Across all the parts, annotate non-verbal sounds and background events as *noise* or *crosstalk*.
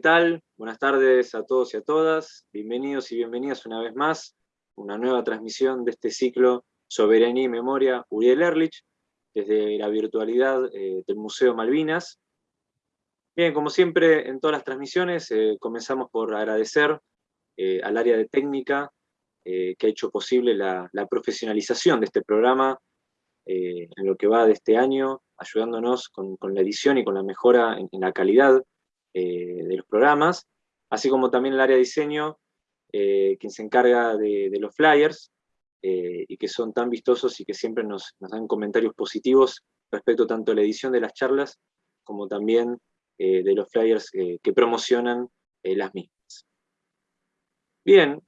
tal? Buenas tardes a todos y a todas. Bienvenidos y bienvenidas una vez más a una nueva transmisión de este ciclo Soberanía y Memoria Uriel Erlich, desde la virtualidad eh, del Museo Malvinas. Bien, como siempre en todas las transmisiones, eh, comenzamos por agradecer eh, al área de técnica que ha hecho posible la, profesionalización de este programa en lo que va de este año, ayudándonos con, la edición y con la mejora en la calidad eh, de los programas, así como también el área de diseño, eh, quien se encarga de, los flyers, eh, y que son tan vistosos y que siempre nos, dan comentarios positivos respecto tanto a la edición de las charlas, como también de los flyers que promocionan las mismas. Bien,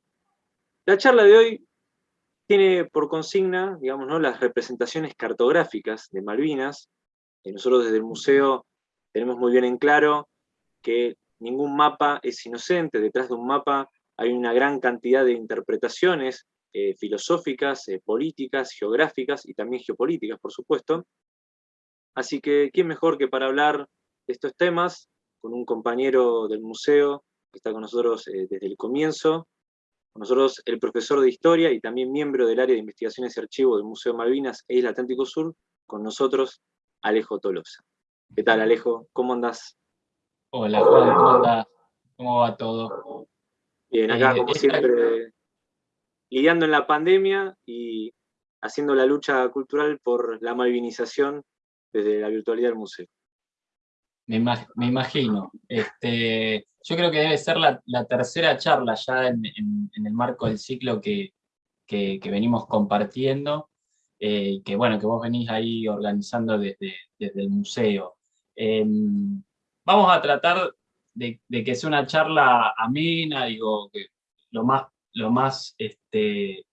la charla de hoy tiene por consigna, digamos, ¿no? las representaciones cartográficas de Malvinas. nosotros desde el museo tenemos muy bien en claro que ningún mapa es inocente, detrás de un mapa hay una gran cantidad de interpretaciones eh, filosóficas, eh, políticas, geográficas y también geopolíticas, por supuesto. Así que, ¿quién mejor que para hablar de estos temas con un compañero del museo que está con nosotros eh, desde el comienzo, con nosotros el profesor de Historia y también miembro del área de investigaciones y archivo del Museo Malvinas e Isla Atlántico Sur, con nosotros Alejo Tolosa. ¿Qué tal Alejo? ¿Cómo andas? Hola Juan, ¿cómo andás? ¿Cómo va todo? Bien, acá eh, como siempre, lidiando en la pandemia y haciendo la lucha cultural por la malvinización desde la virtualidad del museo. Me, imagino. Este, yo creo que debe ser la, tercera charla ya en, el marco del ciclo que, venimos compartiendo, eh, que bueno, que vos venís ahí organizando desde, el museo. Em, vamos a tratar de, que sea una charla amena, digo, lo más, este,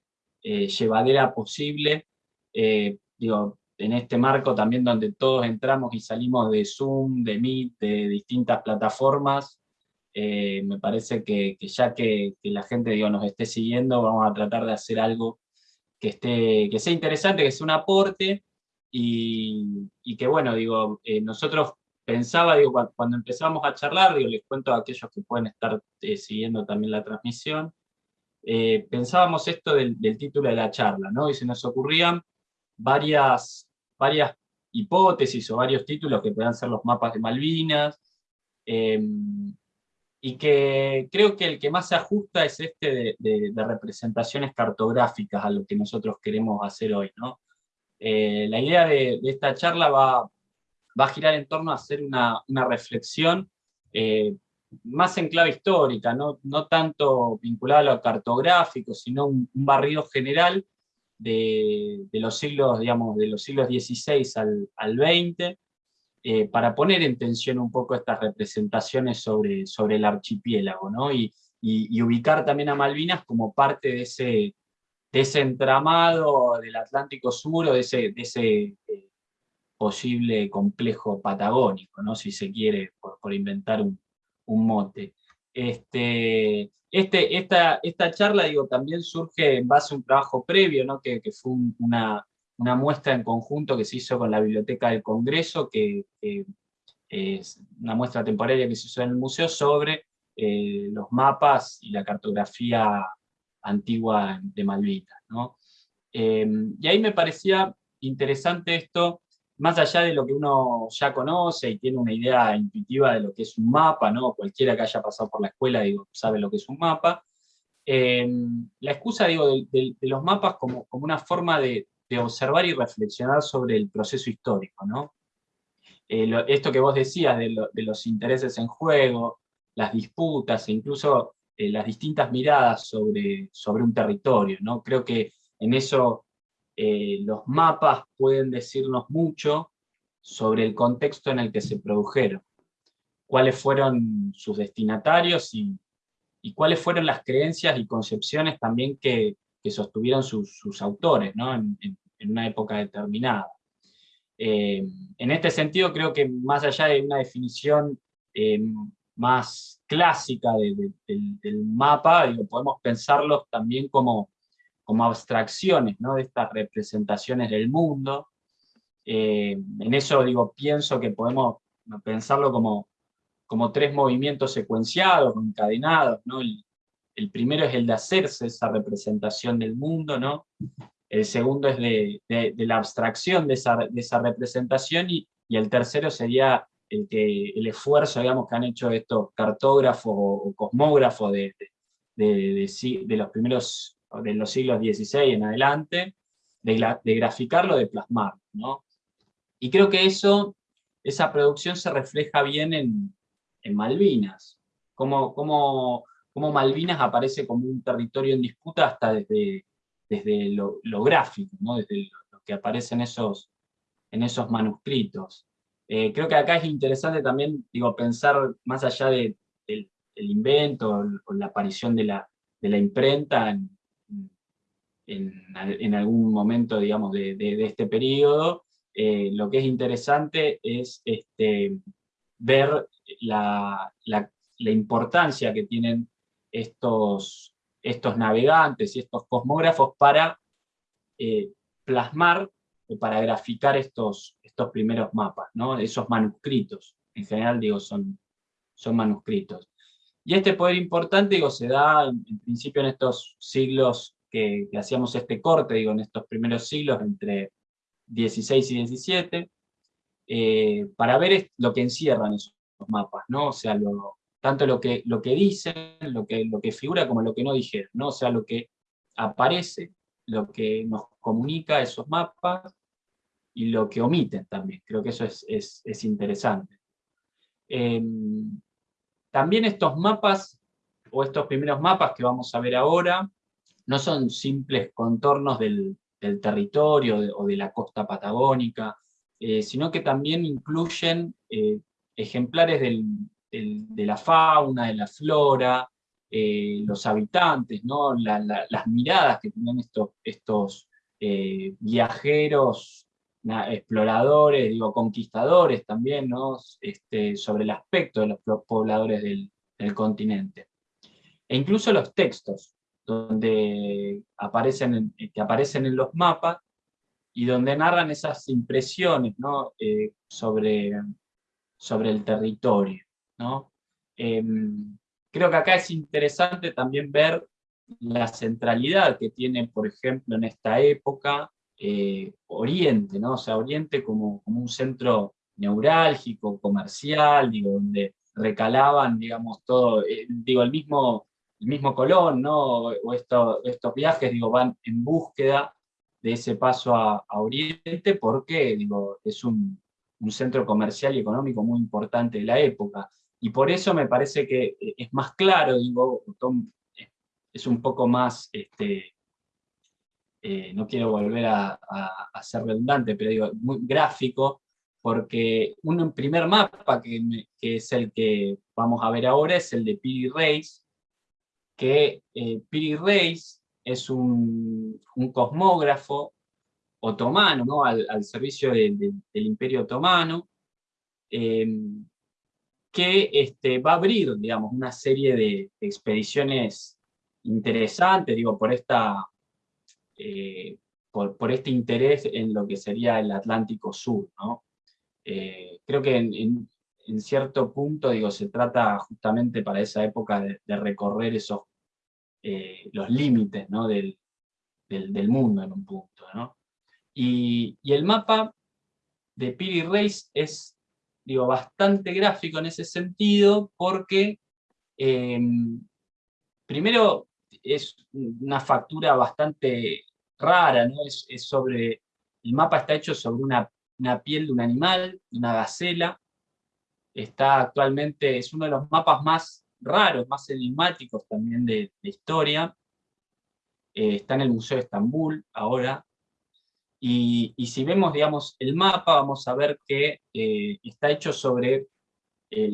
eh, llevadera posible, eh, digo, en este marco también donde todos entramos y salimos de Zoom, de Meet, de distintas plataformas, eh, me parece que, ya que, la gente digo, nos esté siguiendo, vamos a tratar de hacer algo que, esté, que sea interesante, que sea un aporte, y que bueno, digo, nosotros pensaba, cuando empezamos a charlar, digo, les cuento a aquellos que pueden estar eh, siguiendo también la transmisión, eh, pensábamos esto del, título de la charla, ¿no? Y se nos ocurrían varias, varias hipótesis o varios títulos que puedan ser los mapas de Malvinas, em, y que creo que el que más se ajusta es este de, representaciones cartográficas a lo que nosotros queremos hacer hoy, ¿no? Eh, la idea de, esta charla va, va a girar en torno a hacer una, reflexión eh, más en clave histórica, no, no tanto vinculada a lo cartográfico, sino un, barrido general de, los siglos, digamos, de los siglos XVI al, al XX, eh, para poner en tensión un poco estas representaciones sobre, sobre el archipiélago, ¿no? y, ubicar también a Malvinas como parte de ese, de ese entramado del Atlántico Sur, o de ese, de ese eh, posible complejo patagónico, ¿no? si se quiere, por, inventar un, mote. Este, este, esta, esta charla digo, también surge en base a un trabajo previo, ¿no? que, fue una, una, muestra en conjunto que se hizo con la Biblioteca del Congreso, que, es una muestra temporaria que se hizo en el museo sobre eh, los mapas y la cartografía antigua de Malvinas. ¿no? Eh, y ahí me parecía interesante esto más allá de lo que uno ya conoce y tiene una idea intuitiva de lo que es un mapa, ¿no? cualquiera que haya pasado por la escuela digo, sabe lo que es un mapa, em, la excusa digo, de, los mapas como, como una forma de, observar y reflexionar sobre el proceso histórico. ¿no? Eh, esto que vos decías de, los intereses en juego, las disputas e incluso eh, las distintas miradas sobre, sobre un territorio. ¿no? Creo que en eso eh, los mapas pueden decirnos mucho sobre el contexto en el que se produjeron, cuáles fueron sus destinatarios y, cuáles fueron las creencias y concepciones también que, sostuvieron sus, autores en, una época determinada. Eh, en este sentido creo que más allá de una definición eh, más clásica del, mapa, podemos pensarlos también como como abstracciones ¿no? de estas representaciones del mundo. Eh, en eso digo, pienso que podemos pensarlo como, como tres movimientos secuenciados, encadenados, ¿no? El, primero es el de hacerse esa representación del mundo, ¿no? El segundo es de, la abstracción de esa, representación y, el tercero sería el, que, el esfuerzo digamos, que han hecho estos cartógrafos o, cosmógrafos de, de, los primeros, de los siglos XVI en adelante, de, graficarlo, de plasmarlo. ¿no? Y creo que eso, esa producción se refleja bien en, Malvinas, como, como, como, Malvinas aparece como un territorio en disputa hasta desde, desde lo, gráfico, ¿no? desde lo, que aparece en esos, en esos manuscritos. Eh, creo que acá es interesante también digo, pensar más allá de, del, invento o la aparición de la, de la imprenta en, en, algún momento digamos, de, este periodo, eh, lo que es interesante es este, ver la, la, la, importancia que tienen estos, estos navegantes y estos cosmógrafos para eh, plasmar o para graficar estos, estos primeros mapas, ¿no? esos manuscritos, en general digo son, son manuscritos. Y este poder importante digo, se da en, principio en estos siglos que, hacíamos este corte, digo, en estos primeros siglos entre 16 y 17, eh, para ver lo que encierran esos mapas, ¿no? O sea, tanto lo que, lo que dicen, lo que, lo que figura, como lo que no dijeron, ¿no? O sea, lo que aparece, lo que nos comunica esos mapas, y lo que omiten también. Creo que eso es, es, interesante. Em, también estos mapas, o estos primeros mapas que vamos a ver ahora, no son simples contornos del, territorio o de la costa patagónica, eh, sino que también incluyen eh, ejemplares de la fauna, de la flora, eh, los habitantes, ¿no? las miradas que tienen estos, estos viajeros, exploradores, digo, conquistadores también, ¿no? Este, sobre el aspecto de los pobladores del continente. E incluso los textos, donde aparecen, que aparecen en los mapas y donde narran esas impresiones. Eh, sobre, sobre el territorio. ¿no? Em, creo que acá es interesante también ver la centralidad que tiene, por ejemplo, en esta época, eh, Oriente, ¿no? sea, Oriente como, un centro neurálgico, comercial, digo, donde recalaban, digamos, todo, eh, digo, el mismo el mismo Colón, ¿no? o estos viajes digo, van en búsqueda de ese paso a, Oriente, porque digo, es un, centro comercial y económico muy importante de la época. Y por eso me parece que eh, es más claro, digo, es un poco más, este, eh, no quiero volver a, ser redundante, pero digo, muy gráfico, porque un primer mapa que, que, es el que vamos a ver ahora es el de Piri Reis, que eh, Piri Reis es un, cosmógrafo otomano, ¿no? al, servicio del Imperio Otomano, em, que este, va a abrir digamos, una serie de expediciones interesantes, digo, por, esta, eh, por, este interés en lo que sería el Atlántico Sur. ¿no? Eh, creo que en, cierto punto, digo, se trata justamente para esa época de, recorrer esos eh, los límites ¿no? del, del, mundo en un punto. ¿no? Y, y, el mapa de Piri Reis es digo, bastante gráfico en ese sentido porque em, primero es una factura bastante rara, ¿no? es, sobre, el mapa está hecho sobre una, una piel de un animal, de una gacela, está actualmente, es uno de los mapas más raros, más enigmáticos también de, historia. Eh, está en el Museo de Estambul ahora. Y, si vemos, digamos, el mapa, vamos a ver que eh, está hecho sobre eh,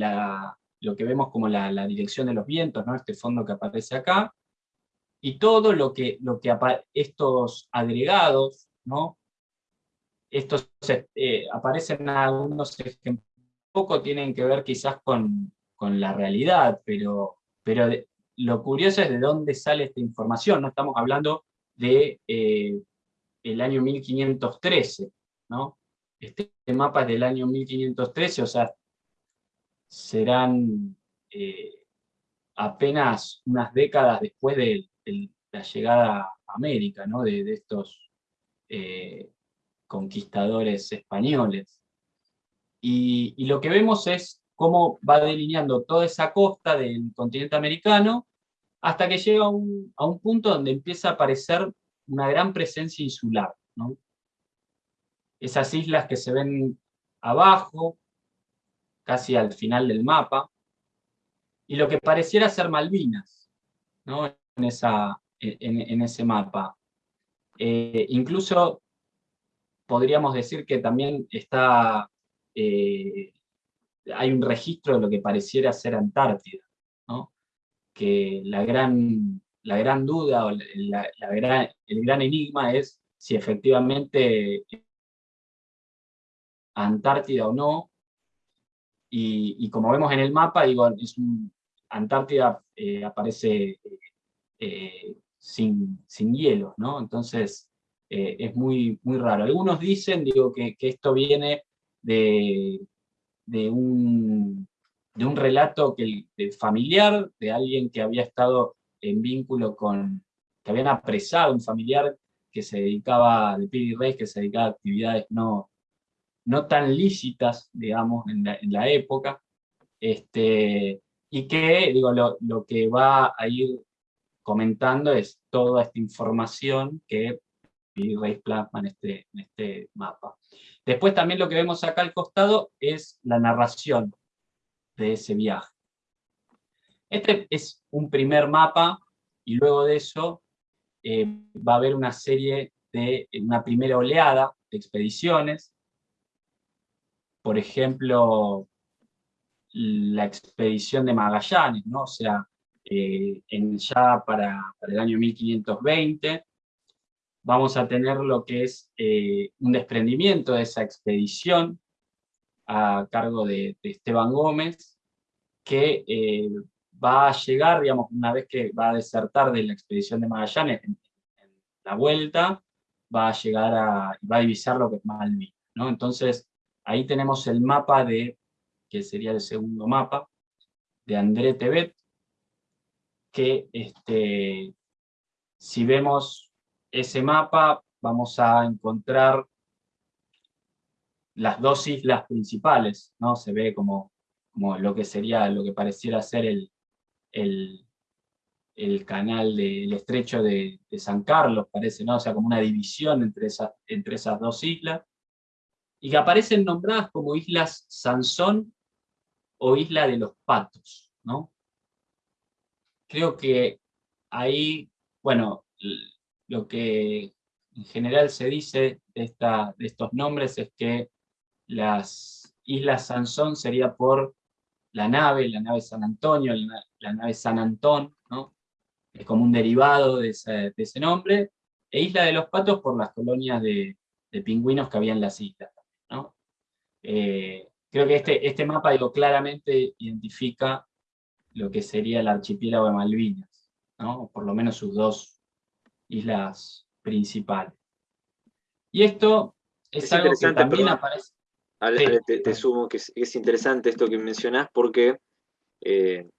lo que vemos como la, dirección de los vientos, ¿no? este fondo que aparece acá, y todo lo que, lo que estos agregados, ¿no? estos aparecen algunos ejemplos, poco tienen que ver quizás con, la realidad, pero, pero lo curioso es de dónde sale esta información, no estamos hablando de eh, el año 1513, ¿no? Este mapa es del año 1513, o sea, serán apenas unas décadas después de, la llegada a América, ¿no? de, estos conquistadores españoles. Y, lo que vemos es cómo va delineando toda esa costa del continente americano hasta que llega a un, punto donde empieza a aparecer una gran presencia insular. Esas islas que se ven abajo, casi al final del mapa, y lo que pareciera ser Malvinas, en, esa, en, ese mapa. Eh, incluso podríamos decir que también está, eh, hay un registro de lo que pareciera ser Antártida, que la gran, la gran duda o la, el gran enigma es si efectivamente Antártida o no, y, como vemos en el mapa, digo, es Antártida eh, aparece eh, sin, sin hielo, ¿no? Entonces, es muy, muy raro. Algunos dicen digo, que, esto viene de, de, un, de un relato que, familiar, de alguien que había estado en vínculo con, que habían apresado un familiar que se dedicaba, de Piri Reyes, que se dedicaba a actividades no, no tan lícitas, digamos, en la, época, este, y que, digo, lo, lo, que va a ir comentando es toda esta información que y Reis plasma en este, en este mapa. Después también lo que vemos acá al costado es la narración de ese viaje. Este es un primer mapa, y luego de eso eh, va a haber una serie de, una primera oleada de expediciones, por ejemplo, la expedición de Magallanes, ¿no? o sea, eh, en, ya para, para, el año 1520, vamos a tener lo que es eh, un desprendimiento de esa expedición a cargo de, Esteban Gómez, que eh, va a llegar, digamos, una vez que va a desertar de la expedición de Magallanes en, la vuelta, va a llegar a, va a divisar lo que es Malvinas, ¿no? Entonces, ahí tenemos el mapa de, que sería el segundo mapa, de André Tebet, que este, si vemos ese mapa vamos a encontrar las dos islas principales, ¿no? Se ve como, como lo que sería, lo que pareciera ser el, el, canal del estrecho de, San Carlos, parece, ¿no? O sea, como una división entre esas, entre esas dos islas, y que aparecen nombradas como Islas Sansón o Isla de los Patos, ¿no? Creo que ahí, bueno, lo que en general se dice de, esta, de estos nombres es que las Islas Sansón sería por la nave, la nave San Antonio, la, nave San Antón, ¿no? es como un derivado de ese, nombre, e Isla de los Patos por las colonias de, pingüinos que había en las islas. ¿no? Eh, creo que este, este mapa digo, claramente identifica lo que sería el archipiélago de Malvinas, ¿no? por lo menos sus dos islas principales. Y esto es, algo que también aparece... te, sumo que es, interesante esto que mencionás porque eh,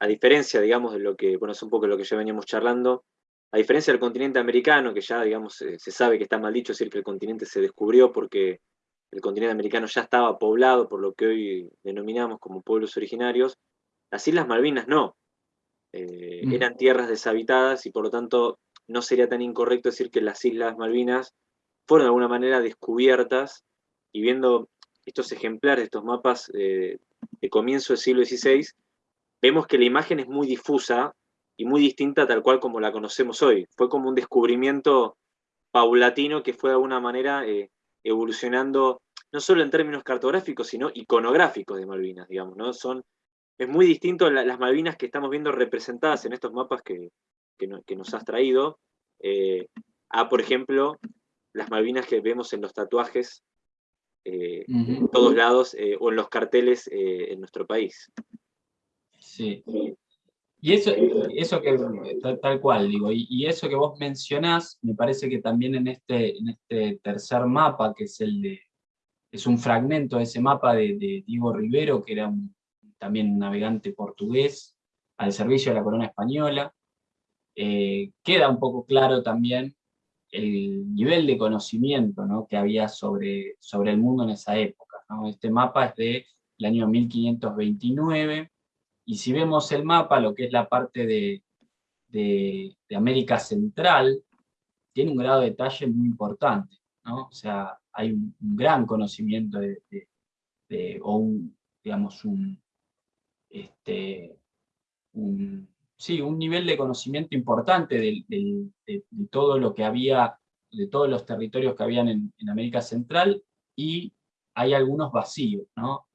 a diferencia, digamos, de lo que, bueno, es un poco lo que ya veníamos charlando, a diferencia del continente americano, que ya, digamos, se sabe que está mal dicho decir que el continente se descubrió porque el continente americano ya estaba poblado por lo que hoy denominamos como pueblos originarios, las Islas Malvinas no. Eh, mm. Eran tierras deshabitadas y por lo tanto no sería tan incorrecto decir que las Islas Malvinas fueron de alguna manera descubiertas y viendo estos ejemplares, estos mapas eh, de comienzo del siglo XVI, vemos que la imagen es muy difusa y muy distinta tal cual como la conocemos hoy. Fue como un descubrimiento paulatino que fue de alguna manera eh, evolucionando no solo en términos cartográficos, sino iconográficos de Malvinas, digamos, ¿no? Son, es muy distinto las Malvinas que estamos viendo representadas en estos mapas que, que, nos has traído, eh, a, por ejemplo, las Malvinas que vemos en los tatuajes eh, en todos lados eh, o en los carteles en nuestro país. Sí. Y eso, eso que, tal, cual, digo, y, eso que vos mencionás, me parece que también en este, en este tercer mapa, que es el de, es un fragmento de ese mapa de, Diego Rivero, que era un, también un navegante portugués, al servicio de la corona española. Eh, queda un poco claro también el nivel de conocimiento que había sobre, sobre el mundo en esa época. Este mapa es del año 1529, y si vemos el mapa, lo que es la parte de, de, América Central, tiene un grado de detalle muy importante. O sea, hay un, gran conocimiento de, o un, digamos, un, este, un, sí, un nivel de conocimiento importante de, todo lo que había, de todos los territorios que habían en, América Central, y hay algunos vacíos, ¿no?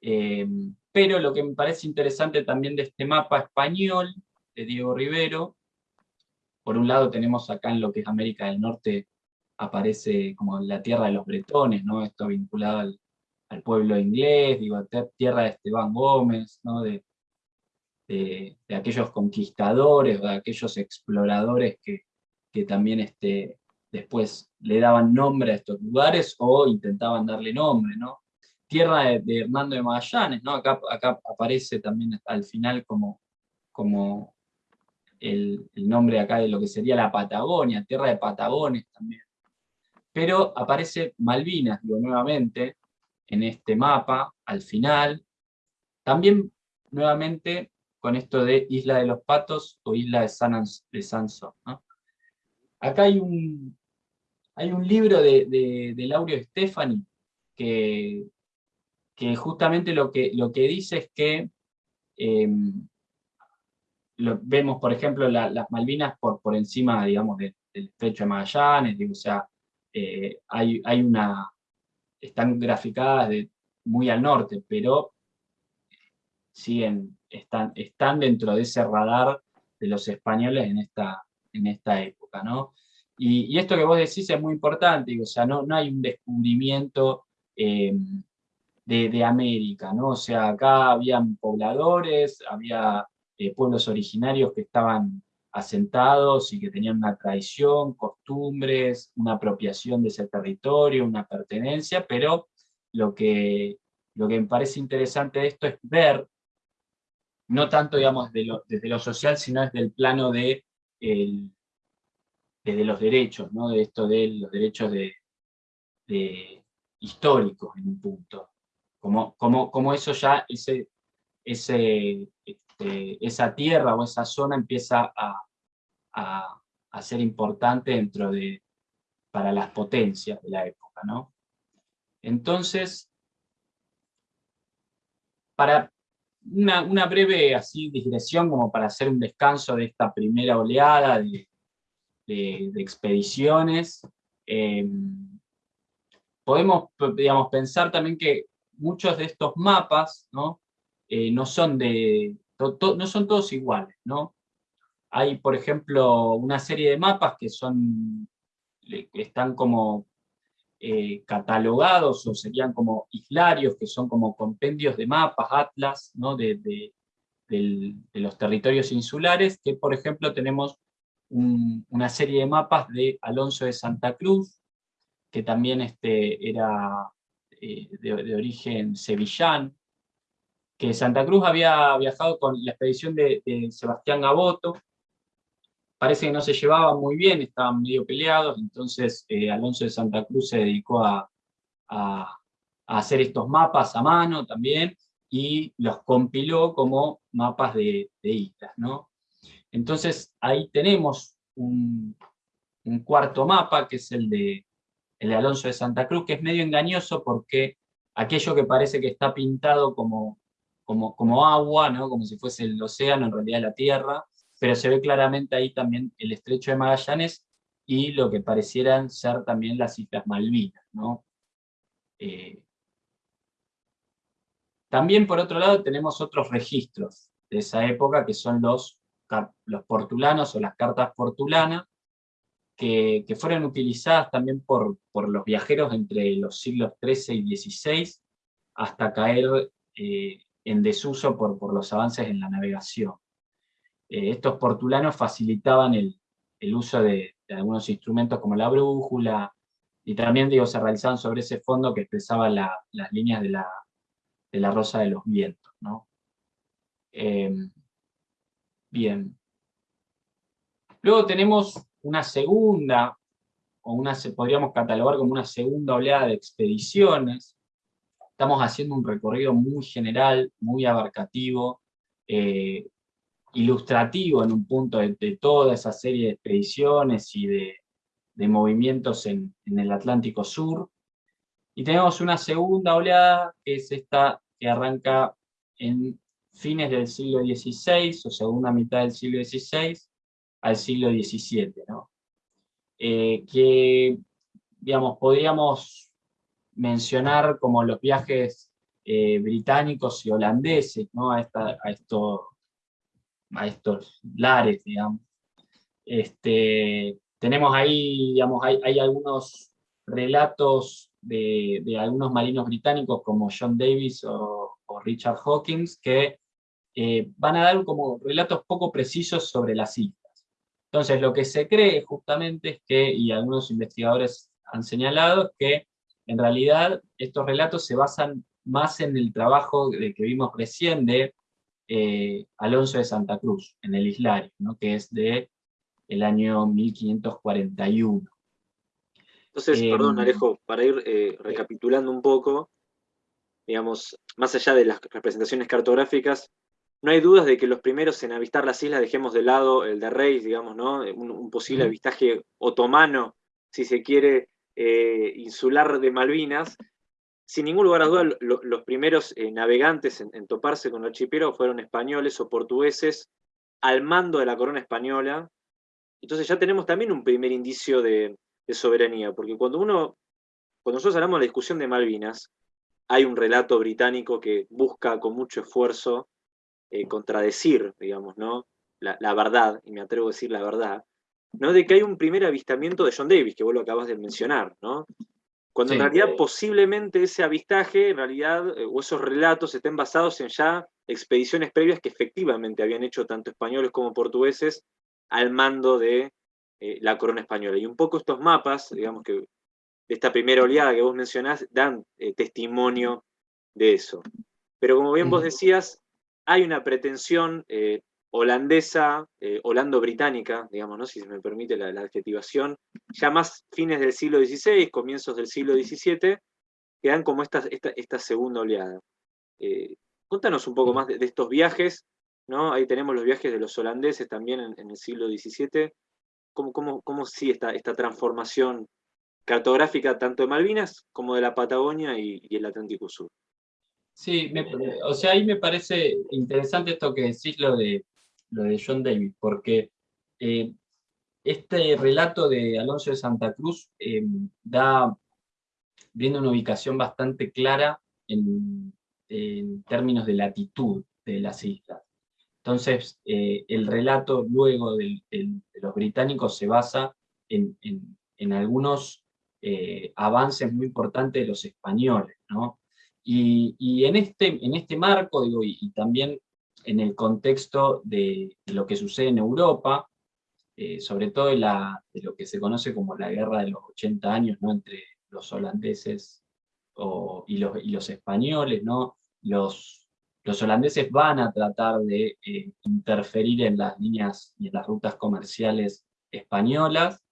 Eh, pero lo que me parece interesante también de este mapa español, de Diego Rivero, por un lado tenemos acá en lo que es América del Norte, aparece como la tierra de los bretones, ¿no? Esto vinculado al, pueblo inglés, tierra de Esteban Gómez, ¿no? de, de, aquellos conquistadores, o de aquellos exploradores que, que también este, después le daban nombre a estos lugares o intentaban darle nombre, ¿no? Tierra de, Hernando de Magallanes, ¿no? Acá, acá aparece también al final como, como el, el, nombre acá de lo que sería la Patagonia, tierra de Patagones también. Pero aparece Malvinas, digo, nuevamente, en este mapa, al final. También, nuevamente, con esto de Isla de los Patos o Isla de, San, de Sanso. Acá hay un, hay un libro de, de, Laureo Stefani que, que justamente lo que, lo que dice es que em, vemos, por ejemplo, las Malvinas por, por encima, digamos, del estrecho de Magallanes, o sea, eh, hay, hay una, están graficadas de, muy al norte, pero siguen, están, están dentro de ese radar de los españoles en esta, en esta época. ¿no? Y, esto que vos decís es muy importante, o sea, no, no hay un descubrimiento de, de, América, ¿no? o sea, acá habían pobladores, había eh, pueblos originarios que estaban asentados y que tenían una tradición, costumbres, una apropiación de ese territorio, una pertenencia, pero lo que, lo que me parece interesante de esto es ver, no tanto digamos desde lo social, sino desde el plano de, desde los derechos, ¿no? de esto de los derechos de, históricos en un punto. Como, como, como eso ya, ese, ese, este, esa tierra o esa zona empieza a, ser importante dentro de, para las potencias de la época. ¿no? Entonces, para una, breve así digresión como para hacer un descanso de esta primera oleada de, expediciones, eh, podemos digamos, pensar también que muchos de estos mapas ¿no? Eh, no son de, no son todos iguales, ¿no? Hay, por ejemplo, una serie de mapas que son, están como eh, catalogados o serían como islarios, que son como compendios de mapas, atlas, ¿no? de, los territorios insulares, que por ejemplo tenemos una serie de mapas de Alonso de Santa Cruz, que también este, era eh, de, origen sevillán, que Santa Cruz había viajado con la expedición de, Sebastián Gaboto, parece que no se llevaban muy bien, estaban medio peleados, entonces eh, Alonso de Santa Cruz se dedicó a, hacer estos mapas a mano también, y los compiló como mapas de, islas. ¿no? Entonces ahí tenemos un, cuarto mapa, que es el de, de Alonso de Santa Cruz, que es medio engañoso porque aquello que parece que está pintado como como, agua, ¿no? como si fuese el océano, en realidad la tierra, pero se ve claramente ahí también el estrecho de Magallanes y lo que parecieran ser también las Islas Malvinas. ¿no? Eh, también por otro lado tenemos otros registros de esa época que son los, los portulanos o las cartas portulanas, que, fueron utilizadas también por, por los viajeros entre los siglos XIII y XVI hasta caer eh, en desuso por, por los avances en la navegación. Eh, estos portulanos facilitaban el, uso de, algunos instrumentos como la brújula, y también digo, se realizaban sobre ese fondo que expresaba las líneas de la, de la Rosa de los Vientos. ¿no? Em, bien. Luego tenemos una segunda, o una, podríamos catalogar como una segunda oleada de expediciones. Estamos haciendo un recorrido muy general, muy abarcativo, eh, ilustrativo en un punto de, toda esa serie de expediciones y de, movimientos en, el Atlántico Sur. Y tenemos una segunda oleada, que es esta que arranca en fines del siglo XVI, o segunda mitad del siglo XVI, al siglo XVII, eh, que, digamos, podríamos mencionar como los viajes eh, británicos y holandeses, ¿no? a, esta, a, esto, a estos lares, digamos. Este, tenemos ahí, digamos, hay, hay algunos relatos de, de, algunos marinos británicos como John Davis o, Richard Hawkins que eh, van a dar como relatos poco precisos sobre las islas. Entonces lo que se cree justamente es que, y algunos investigadores han señalado, que en realidad estos relatos se basan más en el trabajo de, que vimos recién de eh, Alonso de Santa Cruz, en el Islario, ¿no? que es de el año 1541. Entonces, perdón em, Alejo, para ir eh, recapitulando un poco, digamos, más allá de las representaciones cartográficas, no hay dudas de que los primeros en avistar las islas, dejemos de lado el de Reis, digamos, ¿no? un, posible avistaje otomano, si se quiere, eh, insular de Malvinas, sin ningún lugar a duda, los primeros eh, navegantes en, toparse con el archipiélago fueron españoles o portugueses al mando de la corona española. Entonces ya tenemos también un primer indicio de, soberanía, porque cuando uno, cuando nosotros hablamos de la discusión de Malvinas, hay un relato británico que busca con mucho esfuerzo eh, contradecir, digamos, ¿no? La, la, verdad, y me atrevo a decir la verdad, ¿no? de que hay un primer avistamiento de John Davis, que vos lo acabas de mencionar, ¿no? Cuando en realidad posiblemente ese avistaje, en realidad, eh, o esos relatos estén basados en ya expediciones previas que efectivamente habían hecho tanto españoles como portugueses al mando de eh, la corona española. Y un poco estos mapas, digamos que de esta primera oleada que vos mencionás, dan eh, testimonio de eso. Pero como bien vos decías, hay una pretensión holandesa, eh, holando-británica, digamos, ¿no? si se me permite la, adjetivación, ya más fines del siglo XVI, comienzos del siglo XVII, que dan como esta, esta, segunda oleada. Eh, cuéntanos un poco más de, estos viajes, ¿no? ahí tenemos los viajes de los holandeses también en, el siglo XVII, ¿Cómo, cómo, cómo sí esta, esta transformación cartográfica tanto de Malvinas como de la Patagonia y, el Atlántico Sur? Sí, o sea, ahí me parece interesante esto que decís, lo de lo de John Davis, porque eh, este relato de Alonso de Santa Cruz eh, da, brinda una ubicación bastante clara en, términos de latitud de las islas. Entonces, eh, el relato luego de los británicos se basa en, algunos avances muy importantes de los españoles, Y, en, este, en este marco, digo, y también en el contexto de, lo que sucede en Europa, eh, sobre todo de, lo que se conoce como la guerra de los 80 años ¿no? entre los holandeses y, los, españoles. ¿no? Los, holandeses van a tratar de eh, interferir en las líneas y en las rutas comerciales españolas.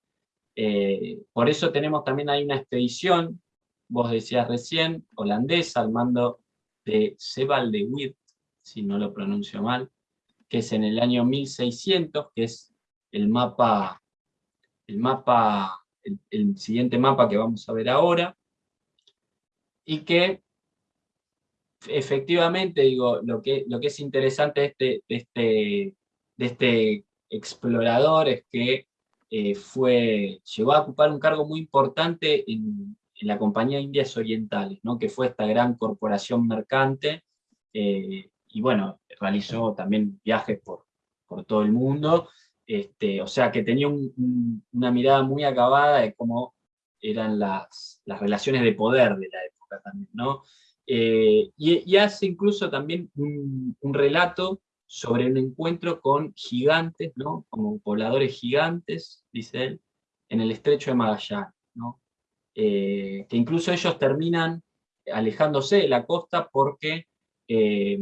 Eh, por eso tenemos también ahí una expedición, vos decías recién, holandesa, al mando de Sebald de Witt, si no lo pronuncio mal, que es en el año 1600, que es el mapa, el, mapa, el, siguiente mapa que vamos a ver ahora, y que efectivamente, digo, lo que, lo que es interesante de este, de este, de este explorador es que eh, fue, llegó a ocupar un cargo muy importante en, la Compañía Indias Orientales, ¿no? que fue esta gran corporación mercante eh, y bueno, realizó también viajes por, por todo el mundo, este, o sea que tenía una mirada muy acabada de cómo eran las, las, relaciones de poder de la época también, ¿no? Eh, y, hace incluso también un, relato sobre un encuentro con gigantes, ¿no? Como pobladores gigantes, dice él, en el estrecho de Magallanes, ¿no? Eh, que incluso ellos terminan alejándose de la costa porque eh,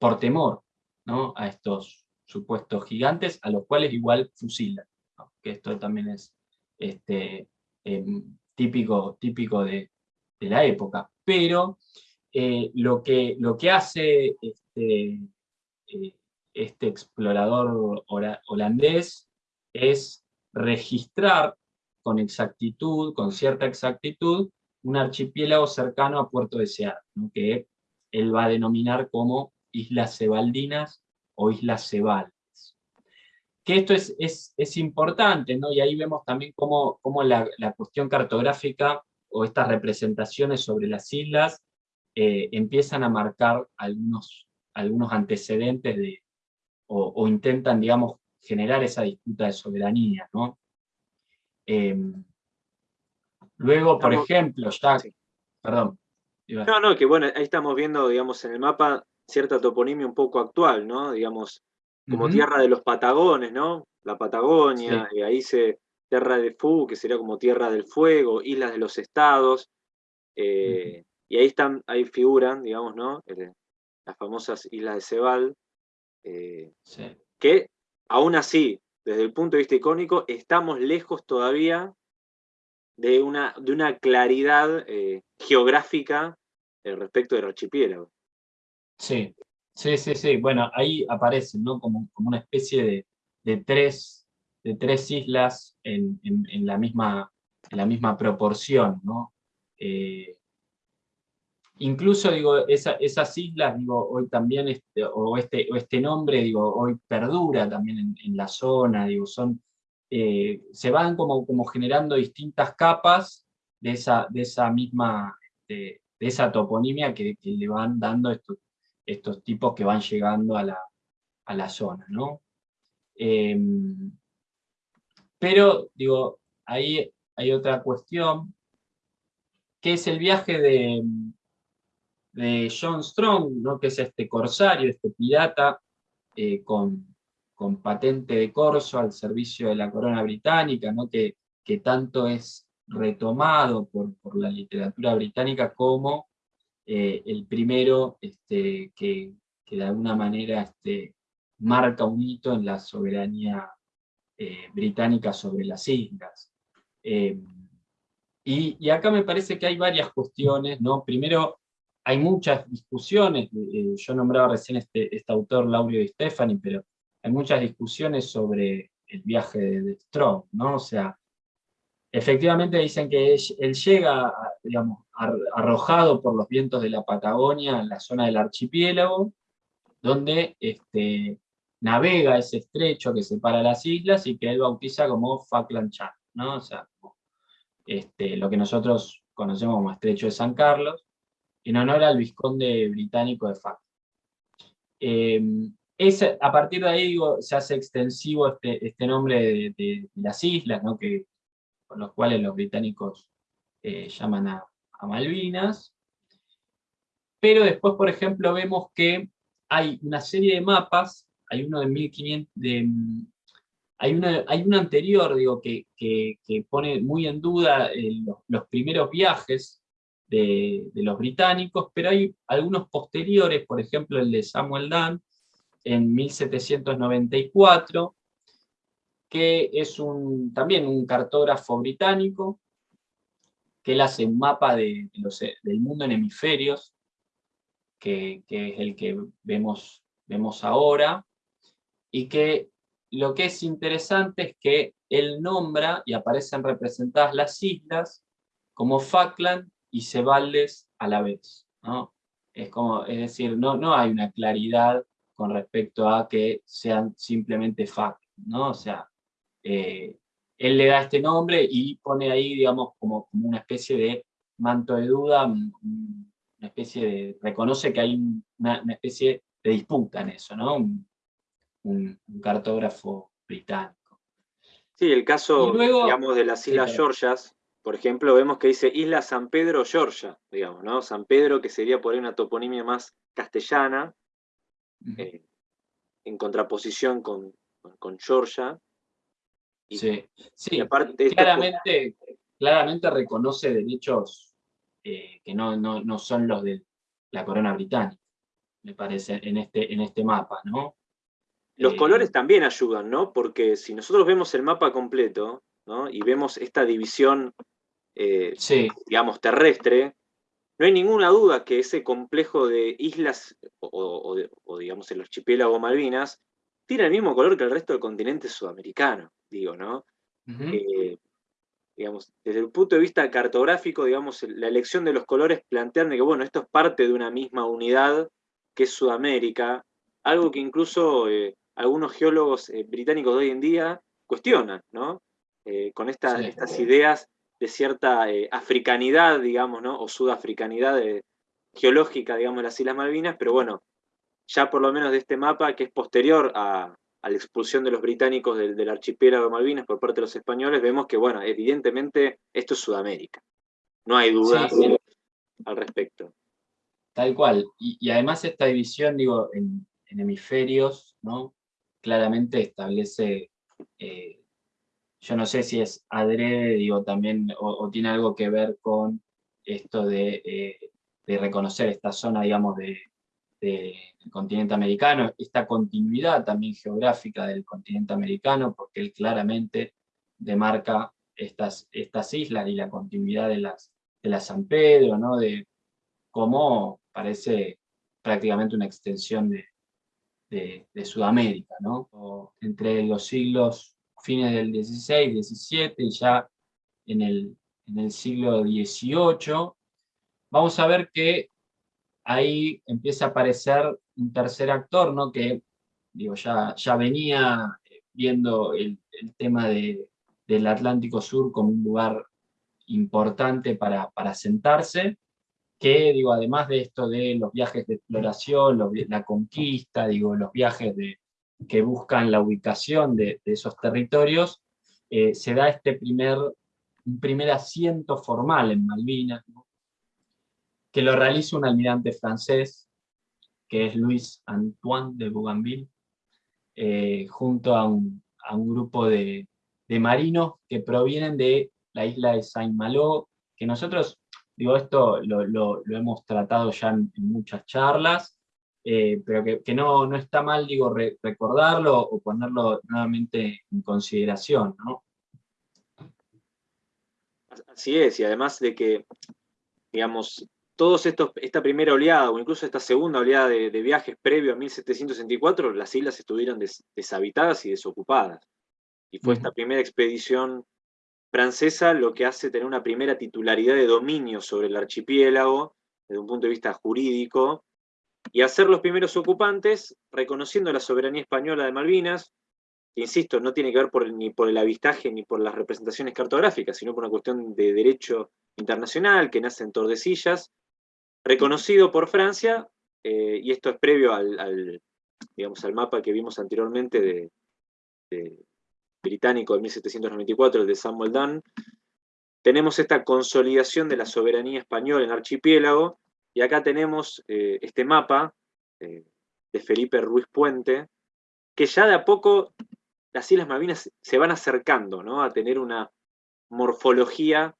por temor ¿no? a estos supuestos gigantes, a los cuales igual fusilan, que esto también es este, em, típico, típico de, la época. Pero eh, lo, que, lo que hace este, eh, este explorador holandés es registrar con exactitud, con cierta exactitud, un archipiélago cercano a Puerto Deseado, que él va a denominar como Islas Cebaldinas o Islas Cebaldes. Que esto es, es, importante, ¿no? y ahí vemos también cómo, cómo la, cuestión cartográfica o estas representaciones sobre las islas eh, empiezan a marcar algunos, algunos antecedentes de, o, intentan, digamos, generar esa disputa de soberanía. ¿no? Em, luego, por ejemplo, ya... Perdón. No, no, que bueno, ahí estamos viendo, digamos, en el mapa cierta toponimia un poco actual, ¿no? Digamos, como tierra de los Patagones, ¿no? La Patagonia, y ahí se Tierra de Fu, que sería como Tierra del Fuego, Islas de los Estados, eh, y ahí están, ahí figuran, digamos, ¿no? las famosas Islas de Cebal, eh, que aún así, desde el punto de vista icónico, estamos lejos todavía de una, de una claridad eh, geográfica respecto del archipiélago. Sí, sí, sí, sí. Bueno, ahí aparecen, ¿no? Como, como una especie de, tres, de tres islas en, la misma, en la misma proporción, ¿no? Eh, incluso, digo, esas islas, digo, hoy también, este, o, este, o este nombre, digo, hoy perdura también en, la zona, digo, son, eh, se van como, como generando distintas capas de esa, de esa misma, de, esa toponimia que, que, le van dando estos, estos tipos que van llegando a la, zona, ¿no? Em, pero, digo, ahí hay otra cuestión, que es el viaje de, de John Strong, ¿no? que es este corsario, este pirata, eh, con, patente de corso al servicio de la corona británica, ¿no? que, que tanto es retomado por, por la literatura británica como eh, el primero este, que, de alguna manera este, marca un hito en la soberanía eh, británica sobre las islas. Eh, y, acá me parece que hay varias cuestiones, ¿no? Primero, hay muchas discusiones, yo nombraba recién este, este autor, Laurio Di Stefani, pero hay muchas discusiones sobre el viaje de, de Strong, ¿no? O sea, Efectivamente dicen que él llega, digamos, arrojado por los vientos de la Patagonia en la zona del archipiélago, donde este, navega ese estrecho que separa las islas y que él bautiza como Falkland Channel, ¿no? O sea, este, lo que nosotros conocemos como Estrecho de San Carlos, en honor al vizconde británico de Falkland. Em, a partir de ahí se hace extensivo este, este nombre de, de, las islas, ¿no? que con los cuales los británicos eh, llaman a, Malvinas. Pero después, por ejemplo, vemos que hay una serie de mapas, hay uno de 1500, hay, uno anterior, digo, que, pone muy en duda eh, los, primeros viajes de, los británicos, pero hay algunos posteriores, por ejemplo el de Samuel Dunn, en 1794, que es un, también un cartógrafo británico, que él hace un mapa de, del mundo en hemisferios, que, es el que vemos, vemos ahora, y que lo que es interesante es que él nombra y aparecen representadas las islas como Falkland y Cebaldes a la vez. ¿no? Es, como, es decir, no, no hay una claridad con respecto a que sean simplemente Falkland, ¿no? O sea, eh, él le da este nombre y pone ahí, digamos, como, como una especie de manto de duda, una especie de, reconoce que hay una, especie de disputa en eso, ¿no? Un, cartógrafo británico. Sí, el caso, digamos, de las Islas Georgias, por ejemplo, vemos que dice Isla San Pedro, Georgia, digamos, ¿no? San Pedro, que sería por ahí una toponimia más castellana, eh, en contraposición con, con Georgia, sí, sí. claramente, claramente reconoce derechos eh, que no, no, son los de la corona británica. me parece, en este, en este mapa, ¿no? Los colores también ayudan, ¿no? Porque si nosotros vemos el mapa completo, ¿no? Y vemos esta división, digamos, terrestre, no hay ninguna duda que ese complejo de islas, o, digamos el archipiélago Malvinas, tiene el mismo color que el resto del continente sudamericano, digo, ¿no? Eh, digamos, desde el punto de vista cartográfico, digamos, la elección de los colores plantean que, bueno, esto es parte de una misma unidad que es Sudamérica, algo que incluso eh, algunos geólogos eh, británicos de hoy en día cuestionan, ¿no? con estas ideas de cierta africanidad, digamos, ¿no? o sudafricanidad geológica, digamos, de las Islas Malvinas, pero bueno, ya por lo menos de este mapa, que es posterior a, la expulsión de los británicos del, archipiélago de Malvinas por parte de los españoles, vemos que, bueno, evidentemente esto es Sudamérica. No hay duda al respecto. Tal cual. Y, además esta división, digo, en, hemisferios, ¿no? Claramente establece eh, yo no sé si es adrede, digo, también, o, tiene algo que ver con esto eh, de, reconocer esta zona, digamos, de, del continente americano, esta continuidad también geográfica del continente americano, porque él claramente demarca estas, estas islas y la continuidad de las, de la San Pedro, ¿no? de cómo parece prácticamente una extensión de, de, Sudamérica, ¿no? entre los siglos fines del 16, 17 y ya en el, en el siglo XVIII, vamos a ver que ahí empieza a aparecer un tercer actor, ¿no? que digo, ya, ya venía viendo el, tema del Atlántico Sur como un lugar importante para, para sentarse, que digo, además de esto de los viajes de exploración, la conquista, digo, los viajes de, que buscan la ubicación de, esos territorios, eh, se da este primer, un primer asiento formal en Malvinas, que lo realiza un almirante francés, que es Luis Antoine de Bougainville, eh, junto a un, grupo de, marinos que provienen de la isla de Saint-Malo, que nosotros, digo, esto lo, hemos tratado ya en muchas charlas, eh, pero que, no, no, está mal, digo, recordarlo o ponerlo nuevamente en consideración. Así es, y además de que, digamos, todos estos, esta primera oleada, o incluso esta segunda oleada de, viajes previo a 1764, las islas estuvieron deshabitadas y desocupadas. Y fue esta primera expedición francesa lo que hace tener una primera titularidad de dominio sobre el archipiélago, desde un punto de vista jurídico, y hacer los primeros ocupantes, reconociendo la soberanía española de Malvinas, que insisto, no tiene que ver ni por el avistaje ni por las representaciones cartográficas, sino por una cuestión de derecho internacional que nace en Tordesillas, reconocido por Francia, eh, y esto es previo al, digamos, al mapa que vimos anteriormente de, británico de 1794, el de Samuel Dunn, tenemos esta consolidación de la soberanía española en archipiélago, y acá tenemos eh, este mapa eh, de Felipe Ruiz Puente, que ya de a poco las Islas Malvinas se van acercando ¿no? a tener una morfología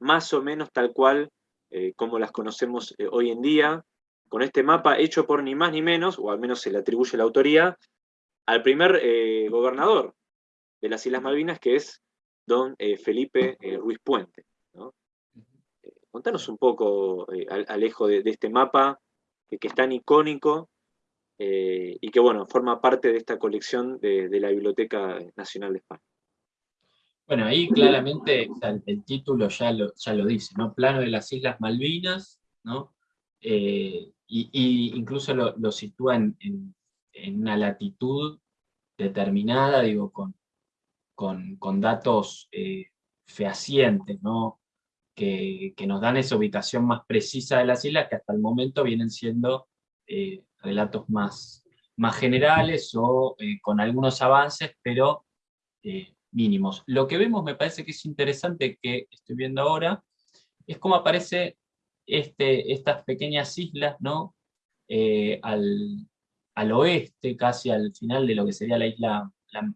más o menos tal cual eh, como las conocemos hoy en día, con este mapa hecho por ni más ni menos, o al menos se le atribuye la autoría, al primer gobernador de las Islas Malvinas, que es don Felipe Ruiz Puente. Contanos un poco, eh, Alejo, de, este mapa que, es tan icónico eh, y que, bueno, forma parte de esta colección de, la Biblioteca Nacional de España. Bueno, ahí claramente el, título ya lo, ya lo dice, ¿no? Plano de las Islas Malvinas, ¿no? Eh, y, incluso lo, sitúa en, una latitud determinada, digo, con, con, datos fehacientes, ¿no? que, nos dan esa ubicación más precisa de las islas, que hasta el momento vienen siendo eh, relatos más, más generales o eh, con algunos avances, pero eh, Lo que vemos me parece que es interesante, que estoy viendo ahora, es cómo aparece este, estas pequeñas islas, ¿no? al, oeste, casi al final de lo que sería la isla,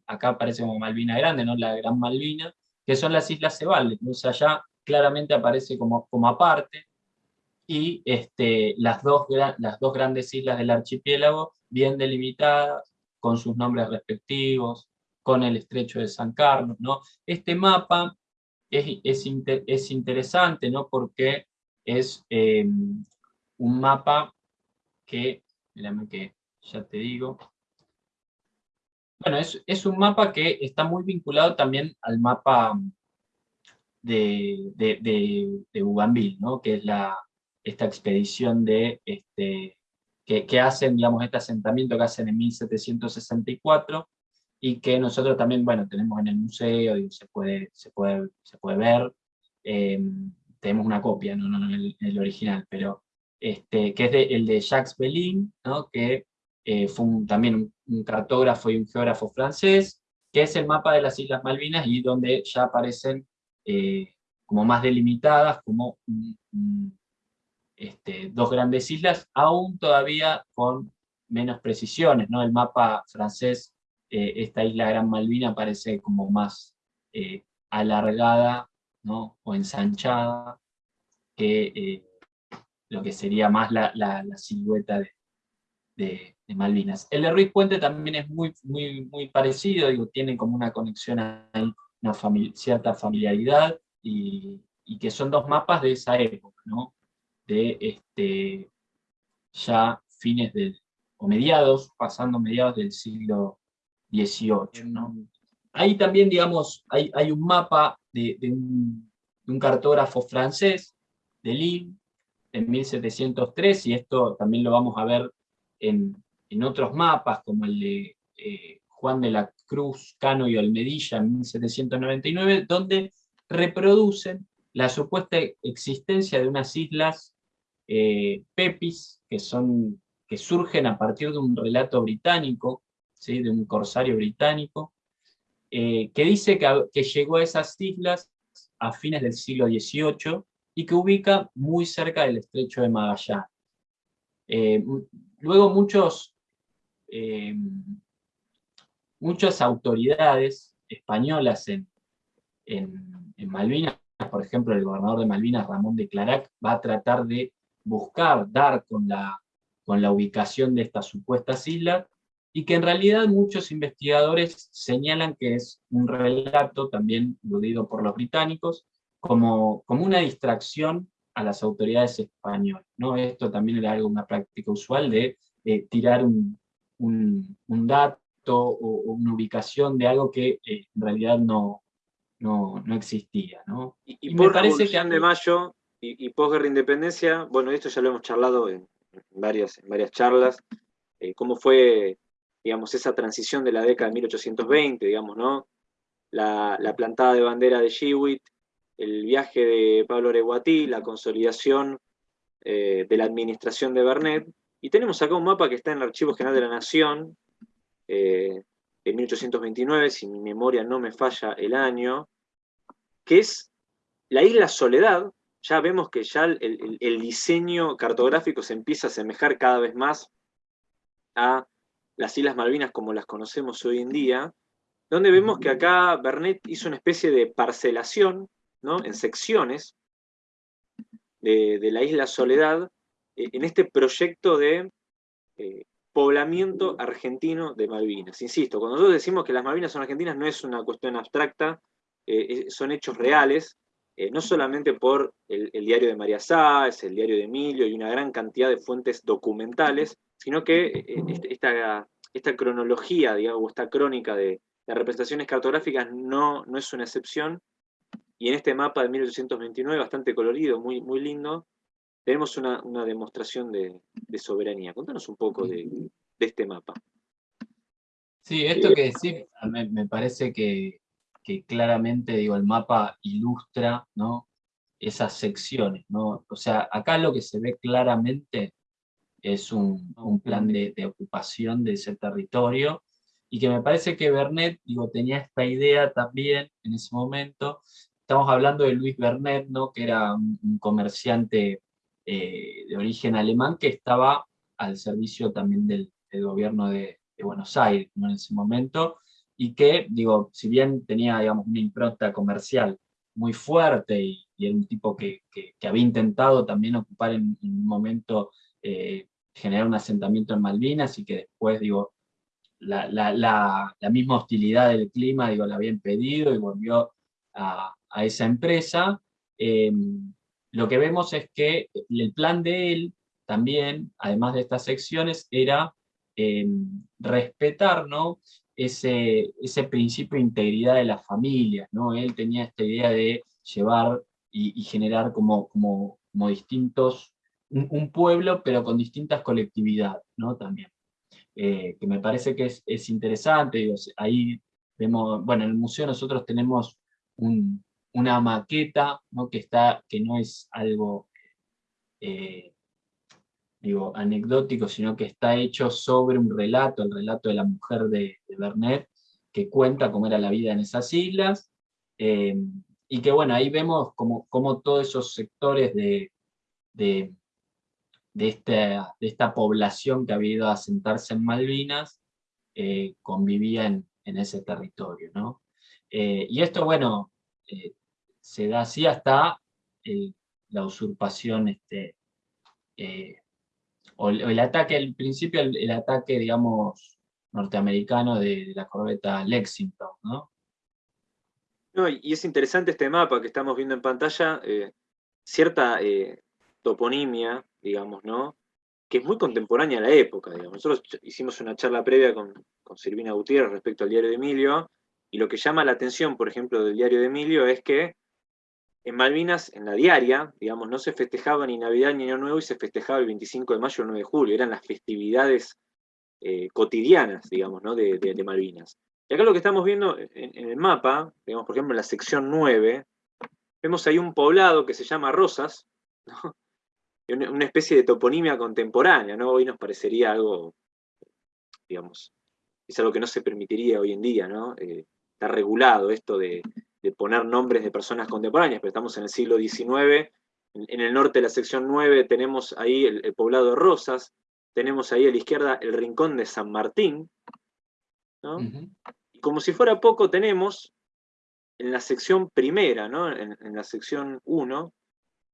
acá aparece como Malvina Grande, ¿no? la Gran Malvina, que son las Islas Cebaldes, entonces allá claramente aparece como, como aparte. y este, las, dos, las dos grandes islas del archipiélago bien delimitadas, con sus nombres respectivos, con el estrecho de San Carlos. ¿no? Este mapa es, es, interesante ¿no? porque es em, un mapa que, mírame que ya te digo, bueno, es, es, un mapa que está muy vinculado también al mapa de, de, de, de Bougainville, ¿no? que es la, esta expedición de, este, que, que, hacen, digamos, este asentamiento que hacen en 1764, y que nosotros también, bueno, tenemos en el museo, y se, puede, se, puede, se puede ver, em, tenemos una copia, no, no, el, el, original, pero este, que es el de Jacques Bellin, ¿no? que eh, fue también un, cartógrafo y un geógrafo francés, que es el mapa de las Islas Malvinas y donde ya aparecen eh, como más delimitadas, como este, dos grandes islas, aún todavía con menos precisiones. ¿no? El mapa francés, eh, esta isla Gran Malvina parece como más alargada ¿no? o ensanchada que lo que sería más la, la, silueta de, de Malvinas. El de Ruiz Puente también es muy, muy, muy parecido, digo, tiene como una conexión una cierta familiaridad, y, y, que son dos mapas de esa época, ¿no? De este, ya fines del, o mediados, pasando mediados del siglo XVIII, ¿no? Ahí también, digamos, hay, hay un mapa de, de, un, de un cartógrafo francés, de Lille, en 1703, y esto también lo vamos a ver en, en otros mapas, como el de eh, Juan de la Cruz, Cano y Olmedilla en 1799, donde reproducen la supuesta existencia de unas islas eh, Pepis, que, son, que surgen a partir de un relato británico, de un corsario británico, eh, que dice que, que, llegó a esas islas a fines del siglo XVIII y que ubica muy cerca del estrecho de Magallanes. luego muchos eh, muchas autoridades españolas en, en, Malvinas, por ejemplo el gobernador de Malvinas, Ramón de Clarac, va a tratar de buscar, dar con la, con la ubicación de estas supuestas islas, y que en realidad muchos investigadores señalan que es un relato también aludido por los británicos, como, como una distracción a las autoridades españolas. ¿no? Esto también era algo, una práctica usual de eh, tirar un, un, dato o, una ubicación de algo que eh, en realidad no, no, existía. ¿no? Y, por me parece que de Mayo y, y posguerra independencia, bueno, esto ya lo hemos charlado en, varias, en varias charlas, eh, cómo fue, digamos, esa transición de la década de 1820, digamos, ¿no? La, plantada de bandera de Chihuit, el viaje de Pablo Oreguatí, la consolidación eh, de la administración de Bernet, y tenemos acá un mapa que está en el Archivo General de la Nación, eh, de 1829, si mi memoria no me falla el año, que es la isla Soledad. Ya vemos que ya el, diseño cartográfico se empieza a asemejar cada vez más a las Islas Malvinas como las conocemos hoy en día, donde vemos que acá Bernet hizo una especie de parcelación ¿no? en secciones de, de la isla Soledad, eh, en este proyecto de eh, poblamiento argentino de Malvinas. Insisto, cuando nosotros decimos que las Malvinas son argentinas no es una cuestión abstracta, eh, son hechos reales, no solamente por el, diario de María Sáez, el diario de Emilio y una gran cantidad de fuentes documentales, sino que este, esta, esta cronología, digamos, esta crónica de, las representaciones cartográficas no, no es una excepción, y en este mapa de 1829, bastante colorido, muy, muy lindo, tenemos una, demostración de, soberanía. Contanos un poco de, este mapa. Sí, esto que decís me, parece que, claramente digo, el mapa ilustra ¿no? esas secciones. ¿no? O sea, acá lo que se ve claramente es un, plan de, ocupación de ese territorio, y que me parece que Bernet digo, tenía esta idea también en ese momento. Estamos hablando de Luis Bernet, ¿no? que era un comerciante eh, de origen alemán que estaba al servicio también del, gobierno de, Buenos Aires en ese momento, y que, digo, si bien tenía digamos, una impronta comercial muy fuerte y, era un tipo que, había intentado también ocupar en, un momento, eh, generar un asentamiento en Malvinas y que después, digo, la, misma hostilidad del clima, digo, la había impedido y volvió a, esa empresa. Eh, lo que vemos es que el plan de él también, además de estas secciones, era eh, respetar ¿no? ese, ese principio de integridad de las familias. ¿no? Él tenía esta idea de llevar y, generar como, como, como distintos, un, pueblo, pero con distintas colectividades ¿no? también. Eh, que me parece que es, es interesante, ahí vemos, bueno, en el museo nosotros tenemos una maqueta, ¿no? Que, está, que no es algo eh, digo, anecdótico, sino que está hecho sobre un relato, el relato de la mujer de, de Bernet, que cuenta cómo era la vida en esas islas, eh, y que bueno, ahí vemos como, todos esos sectores de, de, esta, de esta población que había ido a asentarse en Malvinas, eh, convivía en, ese territorio. ¿no? Eh, y esto, bueno, se da así hasta la usurpación este, o el, ataque, al principio el, ataque, digamos, norteamericano de, la corbeta Lexington, ¿no? Y es interesante este mapa que estamos viendo en pantalla, eh, cierta eh, toponimia, digamos, ¿no? Que es muy contemporánea a la época, digamos. Nosotros hicimos una charla previa con, con Silvina Gutiérrez respecto al diario de Emilio, y lo que llama la atención, por ejemplo, del diario de Emilio es que en Malvinas, en la diaria, digamos, no se festejaba ni Navidad ni Año Nuevo y se festejaba el 25 de mayo o el 9 de julio, eran las festividades eh, cotidianas, digamos, ¿no? de, Malvinas. Y acá lo que estamos viendo en, el mapa, digamos, por ejemplo, en la sección 9, vemos ahí un poblado que se llama Rosas, una especie de toponimia contemporánea, ¿no? Hoy nos parecería algo, digamos, es algo que no se permitiría hoy en día, ¿no? Eh, está regulado esto de, de poner nombres de personas contemporáneas, pero estamos en el siglo XIX, en, el norte de la sección 9 tenemos ahí el, poblado de Rosas, tenemos ahí a la izquierda el rincón de San Martín, y como si fuera poco tenemos en la sección primera, ¿no? en, la sección 1,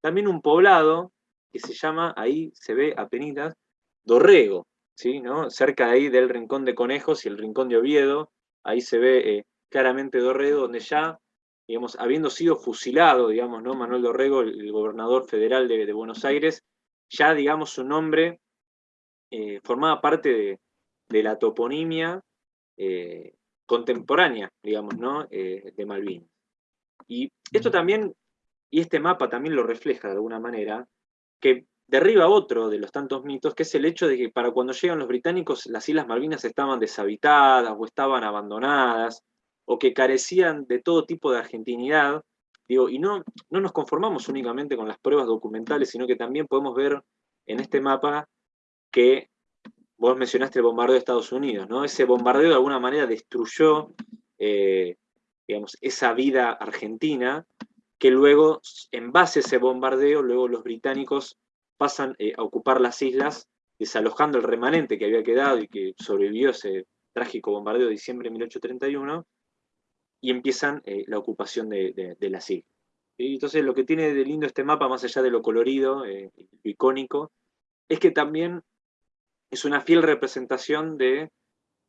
también un poblado que se llama, ahí se ve apenas, Dorrego, ¿sí? ¿no? cerca ahí del Rincón de Conejos y el Rincón de Oviedo, ahí se ve eh, claramente Dorrego, donde ya digamos, habiendo sido fusilado, digamos, ¿no? Manuel Dorrego, el, gobernador federal de, Buenos Aires, ya, digamos, su nombre eh, formaba parte de, la toponimia eh, contemporánea, digamos, ¿no? De Malvinas. Y esto también, y este mapa también lo refleja de alguna manera, que derriba otro de los tantos mitos, que es el hecho de que para cuando llegan los británicos las Islas Malvinas estaban deshabitadas o estaban abandonadas, o que carecían de todo tipo de argentinidad, digo, y no, no nos conformamos únicamente con las pruebas documentales, sino que también podemos ver en este mapa que vos mencionaste el bombardeo de Estados Unidos, ¿no? Ese bombardeo de alguna manera destruyó, eh, digamos, esa vida argentina, que luego, en base a ese bombardeo, luego los británicos pasan eh, a ocupar las islas, desalojando el remanente que había quedado y que sobrevivió ese trágico bombardeo de diciembre de 1831, y empiezan eh, la ocupación de, la islas. Y entonces lo que tiene de lindo este mapa, más allá de lo colorido, eh, lo icónico, es que también es una fiel representación de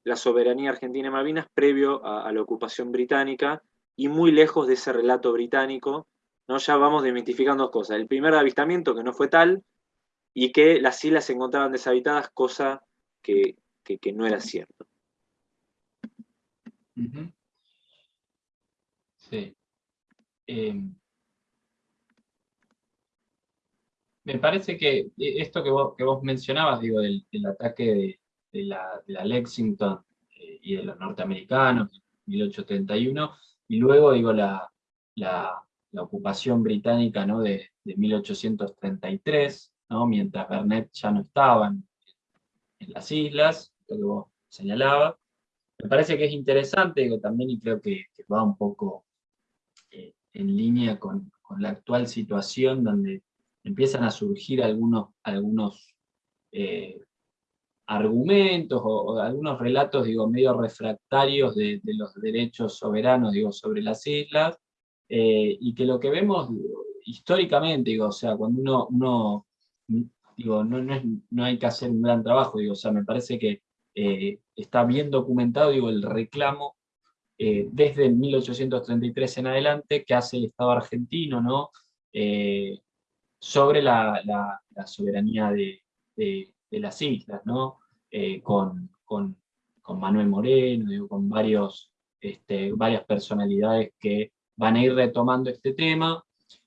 la soberanía argentina y Malvinas previo a, la ocupación británica y muy lejos de ese relato británico, ¿no? ya vamos desmitificando dos cosas. El primer avistamiento, que no fue tal, y que las islas se encontraban deshabitadas, cosa que, no era cierto. Sí. Em, me parece que eh, esto que vos, mencionabas, digo, del, ataque de, la, Lexington eh, y de los norteamericanos, 1831, y luego, digo, la, ocupación británica ¿no? de, 1833, ¿no? mientras Bernet ya no estaba en, las islas, lo que vos señalabas. Me parece que es interesante, digo, también, y creo que va un poco en línea con, la actual situación donde empiezan a surgir algunos, algunos eh, argumentos o, algunos relatos, digo, medio refractarios de, los derechos soberanos, digo, sobre las islas, y que lo que vemos históricamente, digo, o sea, cuando uno, uno digo, no, no, no, hay que hacer un gran trabajo, digo, o sea, me parece que está bien documentado, digo, el reclamo eh, desde 1833 en adelante que hace el Estado argentino ¿no? Eh, sobre la, soberanía de, las islas, ¿no? Eh, con, con, Manuel Moreno, con varios, este, varias personalidades que van a ir retomando este tema,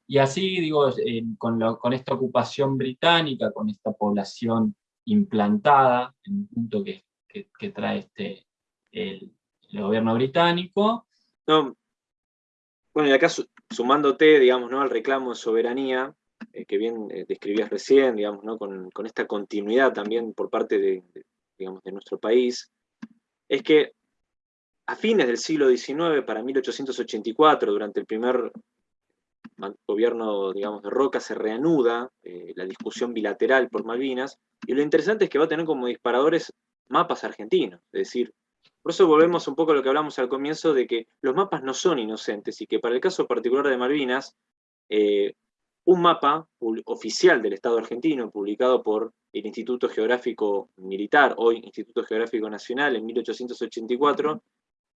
y así, digo, con, con, esta ocupación británica, con esta población implantada, en un punto que, que trae este, el, el gobierno británico. No, bueno, y acá sumándote, digamos, ¿no? al reclamo de soberanía, eh, que bien eh, describías recién, digamos, ¿no? con, esta continuidad también por parte de, digamos, de nuestro país, es que a fines del siglo XIX, para 1884, durante el primer gobierno digamos, de Roca, se reanuda eh, la discusión bilateral por Malvinas, y lo interesante es que va a tener como disparadores mapas argentinos, es decir, por eso volvemos un poco a lo que hablamos al comienzo de que los mapas no son inocentes y que para el caso particular de Malvinas, eh, un mapa oficial del Estado argentino, publicado por el Instituto Geográfico Militar, hoy Instituto Geográfico Nacional, en 1884,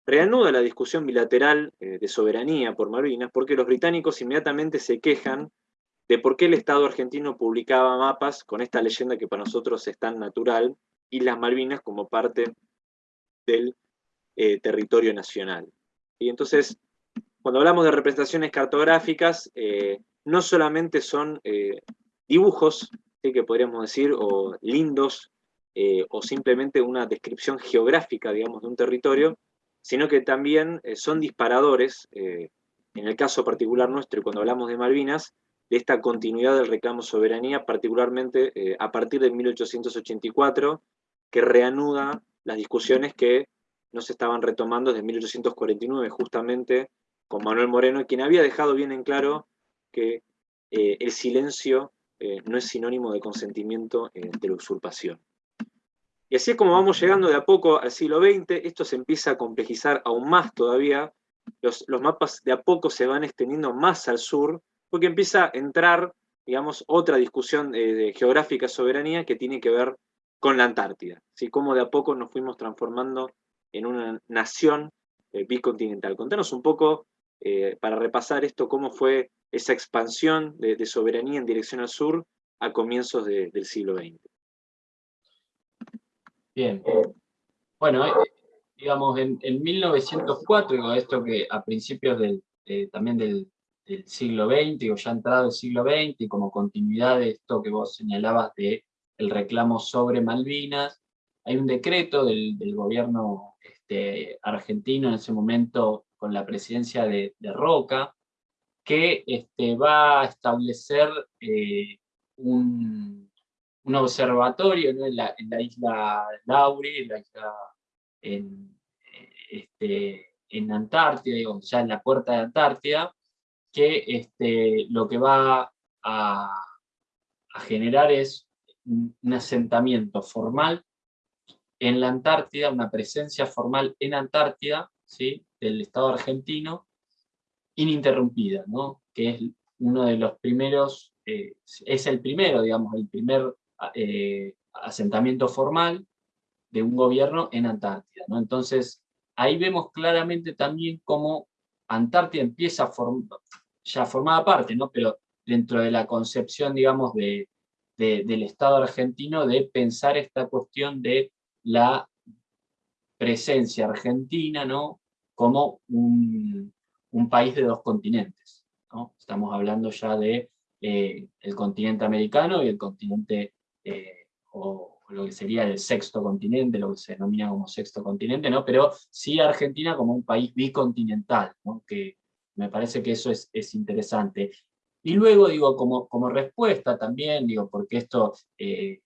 reanuda la discusión bilateral eh, de soberanía por Malvinas, porque los británicos inmediatamente se quejan de por qué el Estado argentino publicaba mapas con esta leyenda que para nosotros es tan natural, y las Malvinas como parte del eh, territorio nacional. Y entonces, cuando hablamos de representaciones cartográficas, eh, no solamente son eh, dibujos, que podríamos decir, o lindos, o simplemente una descripción geográfica, digamos, de un territorio, sino que también son disparadores, en el caso particular nuestro, y cuando hablamos de Malvinas, de esta continuidad del reclamo soberanía, particularmente a partir de 1884, que reanuda las discusiones que no se estaban retomando desde 1849, justamente con Manuel Moreno, quien había dejado bien en claro que eh, el silencio eh, no es sinónimo de consentimiento eh, de la usurpación. Y así es como vamos llegando de a poco al siglo XX, esto se empieza a complejizar aún más todavía, los, mapas de a poco se van extendiendo más al sur, porque empieza a entrar, digamos, otra discusión de geográfica soberanía que tiene que ver con la Antártida, ¿sí? cómo de a poco nos fuimos transformando en una nación bicontinental. Contanos un poco, eh, para repasar esto, cómo fue esa expansión de, soberanía en dirección al sur a comienzos del siglo XX. Bien. Bueno, eh, digamos, en, 1904, esto que a principios del, también del, siglo XX, o ya entrado el siglo XX, como continuidad de esto que vos señalabas de el reclamo sobre Malvinas. Hay un decreto del, gobierno este, argentino en ese momento con la presidencia de, Roca, que este, va a establecer eh, un, observatorio en, la, isla Lauri, en la isla en, este, en Antártida, ya en la puerta de Antártida, que este, lo que va a, a generar es un asentamiento formal en la Antártida, una presencia formal en Antártida, del Estado argentino, ininterrumpida, ¿no? que es uno de los primeros, eh, es el primero, digamos, el primer eh, asentamiento formal de un gobierno en Antártida. ¿no? Entonces, ahí vemos claramente también cómo Antártida empieza a formar, ya formaba parte, ¿no? pero dentro de la concepción, digamos, de, del Estado argentino de pensar esta cuestión de la presencia argentina ¿no? Como un, país de dos continentes. ¿no? Estamos hablando ya de eh, el continente americano y el continente, eh, o, lo que sería el sexto continente, lo que se denomina como sexto continente, ¿no? pero sí Argentina como un país bicontinental, que me parece que eso es, es interesante. Y luego, digo, como, como respuesta también, digo, porque esto, eh,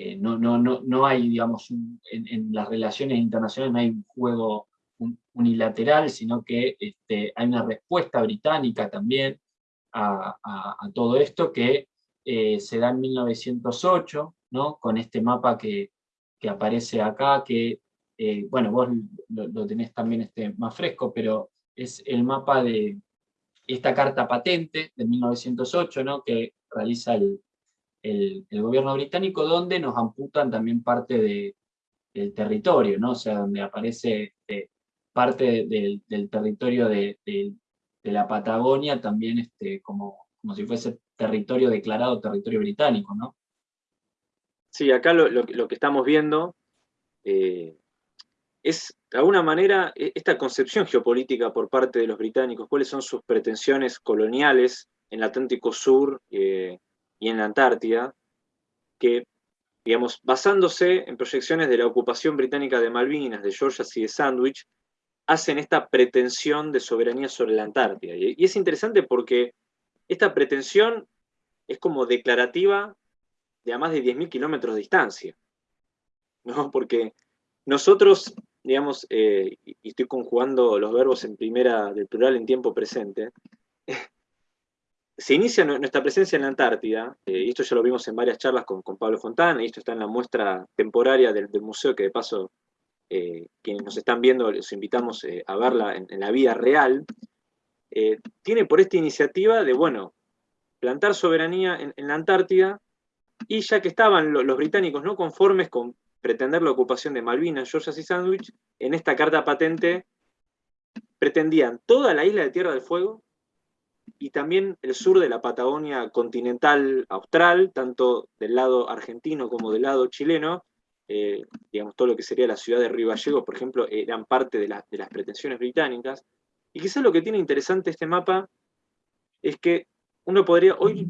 eh, no, no, no, no, hay, digamos, en, las relaciones internacionales no hay un juego unilateral, sino que este, hay una respuesta británica también a, todo esto que eh, se da en 1908, ¿no? con este mapa que, que aparece acá, que, bueno, vos lo, lo, tenés también este, más fresco, pero es el mapa de esta carta patente de 1908, ¿no? que realiza el, gobierno británico, donde nos amputan también parte del territorio, ¿no? o sea, donde aparece este, parte del, territorio de, la Patagonia también este, como, como si fuese territorio declarado territorio británico, ¿no? Sí, acá lo, que estamos viendo eh, es, de alguna manera, e, esta concepción geopolítica por parte de los británicos, cuáles son sus pretensiones coloniales en el Atlántico Sur eh, y en la Antártida, que, digamos, basándose en proyecciones de la ocupación británica de Malvinas, de Georgia y de Sandwich, hacen esta pretensión de soberanía sobre la Antártida. Y, es interesante porque esta pretensión es como declarativa de a más de 10.000 kilómetros de distancia. ¿no? *laughs* Porque nosotros, digamos, eh, y estoy conjugando los verbos en primera del plural en tiempo presente, se inicia nuestra presencia en la Antártida, eh, y esto ya lo vimos en varias charlas con, Pablo Fontana, y esto está en la muestra temporaria del, museo, que de paso, eh, quienes nos están viendo, les invitamos a verla en, la vida real, tiene por esta iniciativa de, bueno, plantar soberanía en, la Antártida, y ya que estaban los británicos no conformes con pretender la ocupación de Malvinas, Georgia y Sandwich, en esta carta patente pretendían toda la isla de Tierra del Fuego y también el sur de la Patagonia continental austral, tanto del lado argentino como del lado chileno, eh, digamos, todo lo que sería la ciudad de Río Gallegos, por ejemplo, eran parte de, las pretensiones británicas. Y quizás lo que tiene interesante este mapa es que uno podría, hoy,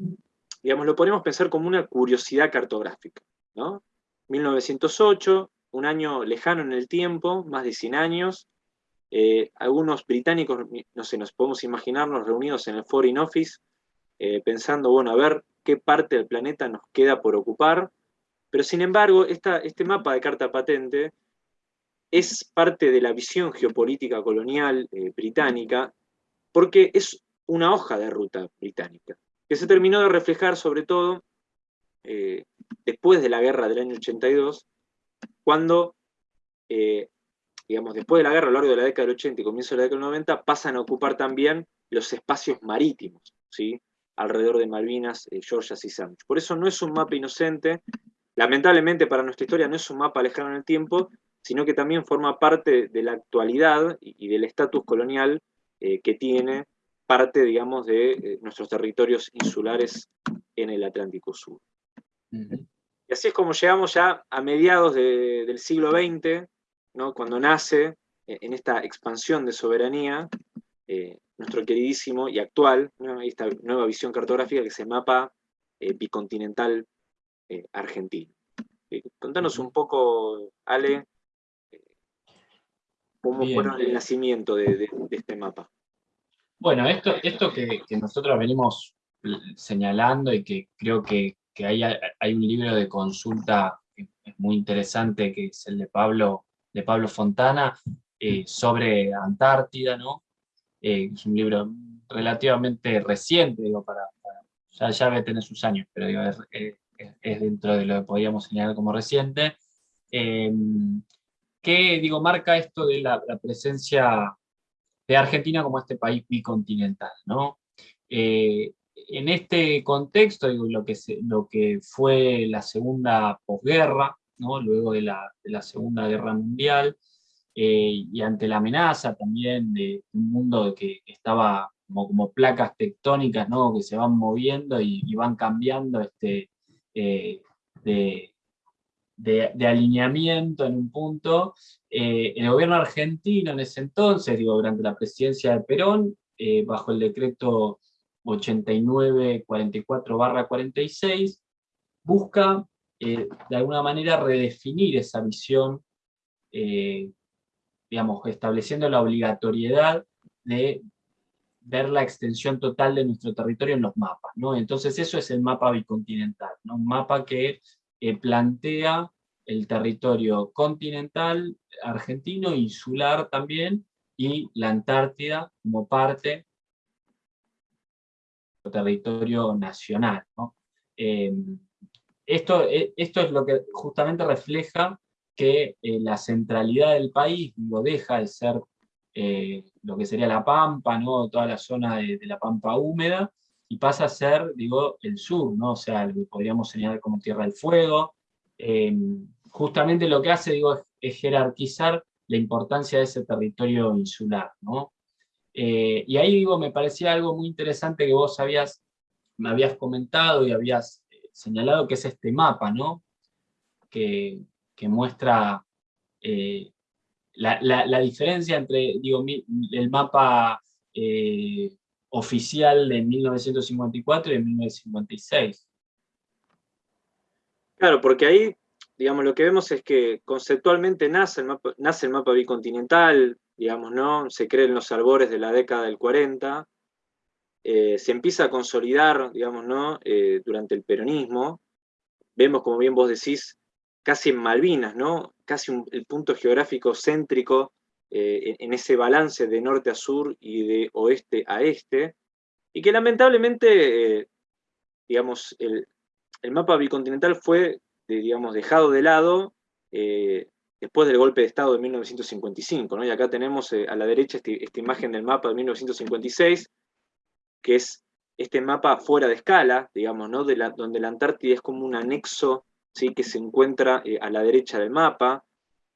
digamos, lo podemos pensar como una curiosidad cartográfica, ¿no? 1908, un año lejano en el tiempo, más de 100 años. Eh, algunos británicos, no sé, nos podemos imaginarnos reunidos en el Foreign Office, eh, pensando, bueno, a ver qué parte del planeta nos queda por ocupar. Pero sin embargo, este mapa de carta patente es parte de la visión geopolítica colonial eh, británica, porque es una hoja de ruta británica, que se terminó de reflejar sobre todo después de la guerra del año 82, cuando, digamos, después de la guerra, a lo largo de la década del 80 y comienzo de la década del 90, pasan a ocupar también los espacios marítimos, ¿sí? alrededor de Malvinas, eh, Georgia y Sandwich. Por eso no es un mapa inocente, lamentablemente para nuestra historia no es un mapa lejano en el tiempo, sino que también forma parte de la actualidad y, del estatus colonial eh, que tiene parte, digamos, de nuestros territorios insulares en el Atlántico Sur. Y así es como llegamos ya a mediados del siglo XX, ¿no? cuando nace eh, en esta expansión de soberanía eh, nuestro queridísimo y actual, esta nueva visión cartográfica que se mapa eh, bicontinental argentino. contanos un poco, Ale, cómo fue el nacimiento de, este mapa. Bueno, esto, esto que, nosotros venimos señalando y que creo que que hay, hay un libro de consulta muy interesante, que es el de Pablo, de Pablo Fontana, eh, sobre Antártida, ¿no? Eh, es un libro relativamente reciente, digo, para, ya, ya debe tener sus años, pero es, dentro de lo que podríamos señalar como reciente, eh, que digo, marca esto de la, presencia de Argentina como este país bicontinental, ¿no? en este contexto, digo, lo, que lo que fue la segunda posguerra, ¿no? luego de la, Segunda Guerra Mundial, eh, y ante la amenaza también de un mundo que estaba como, como placas tectónicas ¿no? que se van moviendo y, van cambiando este, eh, de, de, alineamiento en un punto, eh, el gobierno argentino en ese entonces, digo, durante la presidencia de Perón, bajo el decreto 8944-46, busca eh, de alguna manera redefinir esa visión, eh, digamos, estableciendo la obligatoriedad de ver la extensión total de nuestro territorio en los mapas. ¿no? Entonces eso es el mapa bicontinental, ¿no? un mapa que eh, plantea el territorio continental, argentino, insular también, y la Antártida como parte territorio nacional. Eh, esto, eh, esto es lo que justamente refleja que eh, la centralidad del país lo deja de ser eh, lo que sería la Pampa, ¿no? toda la zona de, la Pampa húmeda, y pasa a ser, digo, el sur, ¿no? o sea, lo que podríamos señalar como Tierra del Fuego. Eh, justamente lo que hace, digo, es, jerarquizar la importancia de ese territorio insular. ¿no? Y ahí, digo, me parecía algo muy interesante que vos me habías comentado y habías señalado, que es este mapa, ¿no? que, que muestra la, diferencia entre digo, el mapa eh, oficial de 1954 y de 1956. Claro, porque ahí, digamos, lo que vemos es que conceptualmente nace el mapa, nace el mapa bicontinental, digamos, ¿no? Se cree en los albores de la década del 40, eh, se empieza a consolidar, digamos, ¿no? Eh, durante el peronismo. Vemos, como bien vos decís, casi en Malvinas, ¿no? casi el punto geográfico céntrico eh, en, ese balance de norte a sur y de oeste a este, y que lamentablemente, digamos, el, mapa bicontinental fue, digamos, dejado de lado después del golpe de Estado de 1955, ¿no? y acá tenemos a la derecha este, esta imagen del mapa de 1956, que es este mapa fuera de escala, digamos, ¿no? de la, donde la Antártida es como un anexo que se encuentra eh, a la derecha del mapa.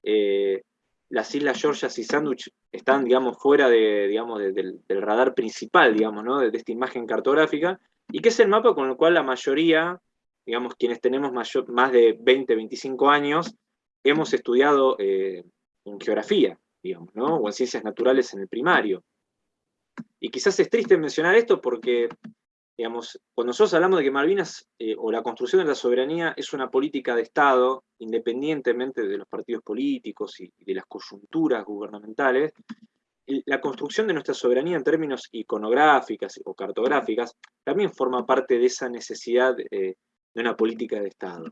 Eh, las islas Georgias y Sandwich están, digamos, fuera de, digamos, del, radar principal, digamos, ¿no? de, esta imagen cartográfica, y que es el mapa con el cual la mayoría, digamos, quienes tenemos más de 20, 25 años, hemos estudiado eh, en geografía, digamos, ¿no? o en ciencias naturales en el primario. Y quizás es triste mencionar esto porque Digamos, cuando nosotros hablamos de que Malvinas eh, o la construcción de la soberanía es una política de Estado, independientemente de los partidos políticos y, de las coyunturas gubernamentales, la construcción de nuestra soberanía en términos iconográficas o cartográficas también forma parte de esa necesidad eh, de una política de Estado.